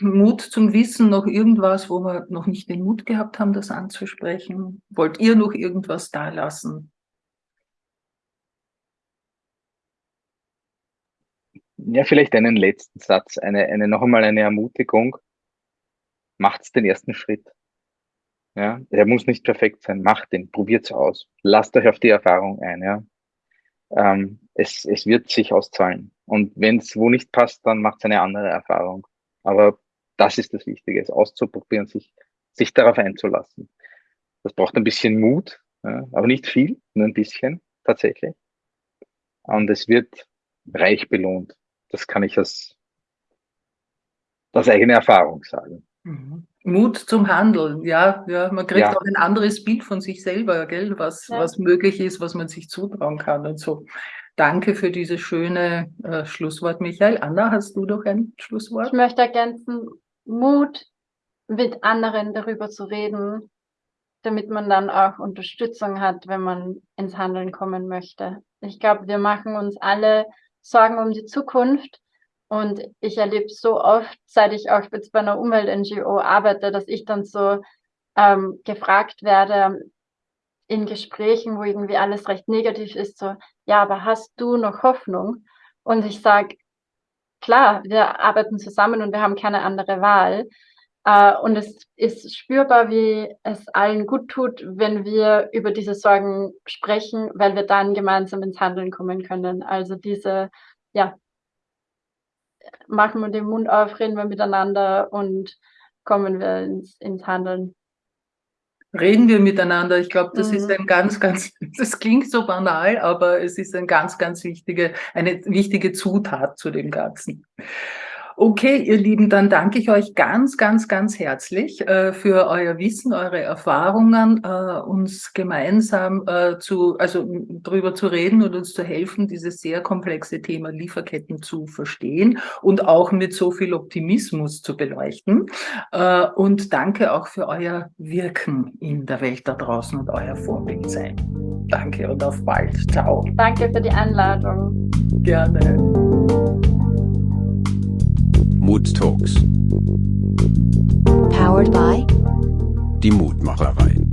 Mut zum Wissen noch irgendwas, wo wir noch nicht den Mut gehabt haben, das anzusprechen? Wollt ihr noch irgendwas da lassen? Ja, vielleicht einen letzten Satz, eine, eine noch einmal eine Ermutigung. Macht's den ersten Schritt. Ja, der muss nicht perfekt sein. Macht den, probiert's aus. Lasst euch auf die Erfahrung ein. Ja, ähm, es, es wird sich auszahlen. Und wenn es wo nicht passt, dann macht es eine andere Erfahrung. Aber das ist das Wichtige, es auszuprobieren, sich, sich darauf einzulassen. Das braucht ein bisschen Mut, ja, aber nicht viel, nur ein bisschen tatsächlich. Und es wird reich belohnt. Das kann ich aus, aus eigener Erfahrung sagen. Mhm. Mut zum Handeln, ja, ja. Man kriegt ja. auch ein anderes Bild von sich selber, gell, was, ja. was möglich ist, was man sich zutrauen kann und so. Danke für dieses schöne äh, Schlusswort, Michael. Anna, hast du doch ein Schlusswort? Ich möchte ergänzen, Mut, mit anderen darüber zu reden, damit man dann auch Unterstützung hat, wenn man ins Handeln kommen möchte. Ich glaube, wir machen uns alle Sorgen um die Zukunft. Und ich erlebe so oft, seit ich auch jetzt bei einer Umwelt-NGO arbeite, dass ich dann so ähm, gefragt werde, in Gesprächen, wo irgendwie alles recht negativ ist, so, ja, aber hast du noch Hoffnung? Und ich sage, klar, wir arbeiten zusammen und wir haben keine andere Wahl. Äh, und es ist spürbar, wie es allen gut tut, wenn wir über diese Sorgen sprechen, weil wir dann gemeinsam ins Handeln kommen können. Also diese, ja, machen wir den Mund auf, reden wir miteinander und kommen wir ins, ins Handeln reden wir miteinander. Ich glaube, das mhm. ist ein ganz, ganz, das klingt so banal, aber es ist ein ganz, ganz wichtige, eine wichtige Zutat zu dem Ganzen. Okay, ihr Lieben, dann danke ich euch ganz, ganz, ganz herzlich äh, für euer Wissen, eure Erfahrungen, äh, uns gemeinsam äh, zu, also darüber zu reden und uns zu helfen, dieses sehr komplexe Thema Lieferketten zu verstehen und auch mit so viel Optimismus zu beleuchten. Äh, und danke auch für euer Wirken in der Welt da draußen und euer Vorbild sein. Danke und auf bald. Ciao. Danke für die Einladung. Gerne. Mood Talks. Powered by Die Mutmacherei.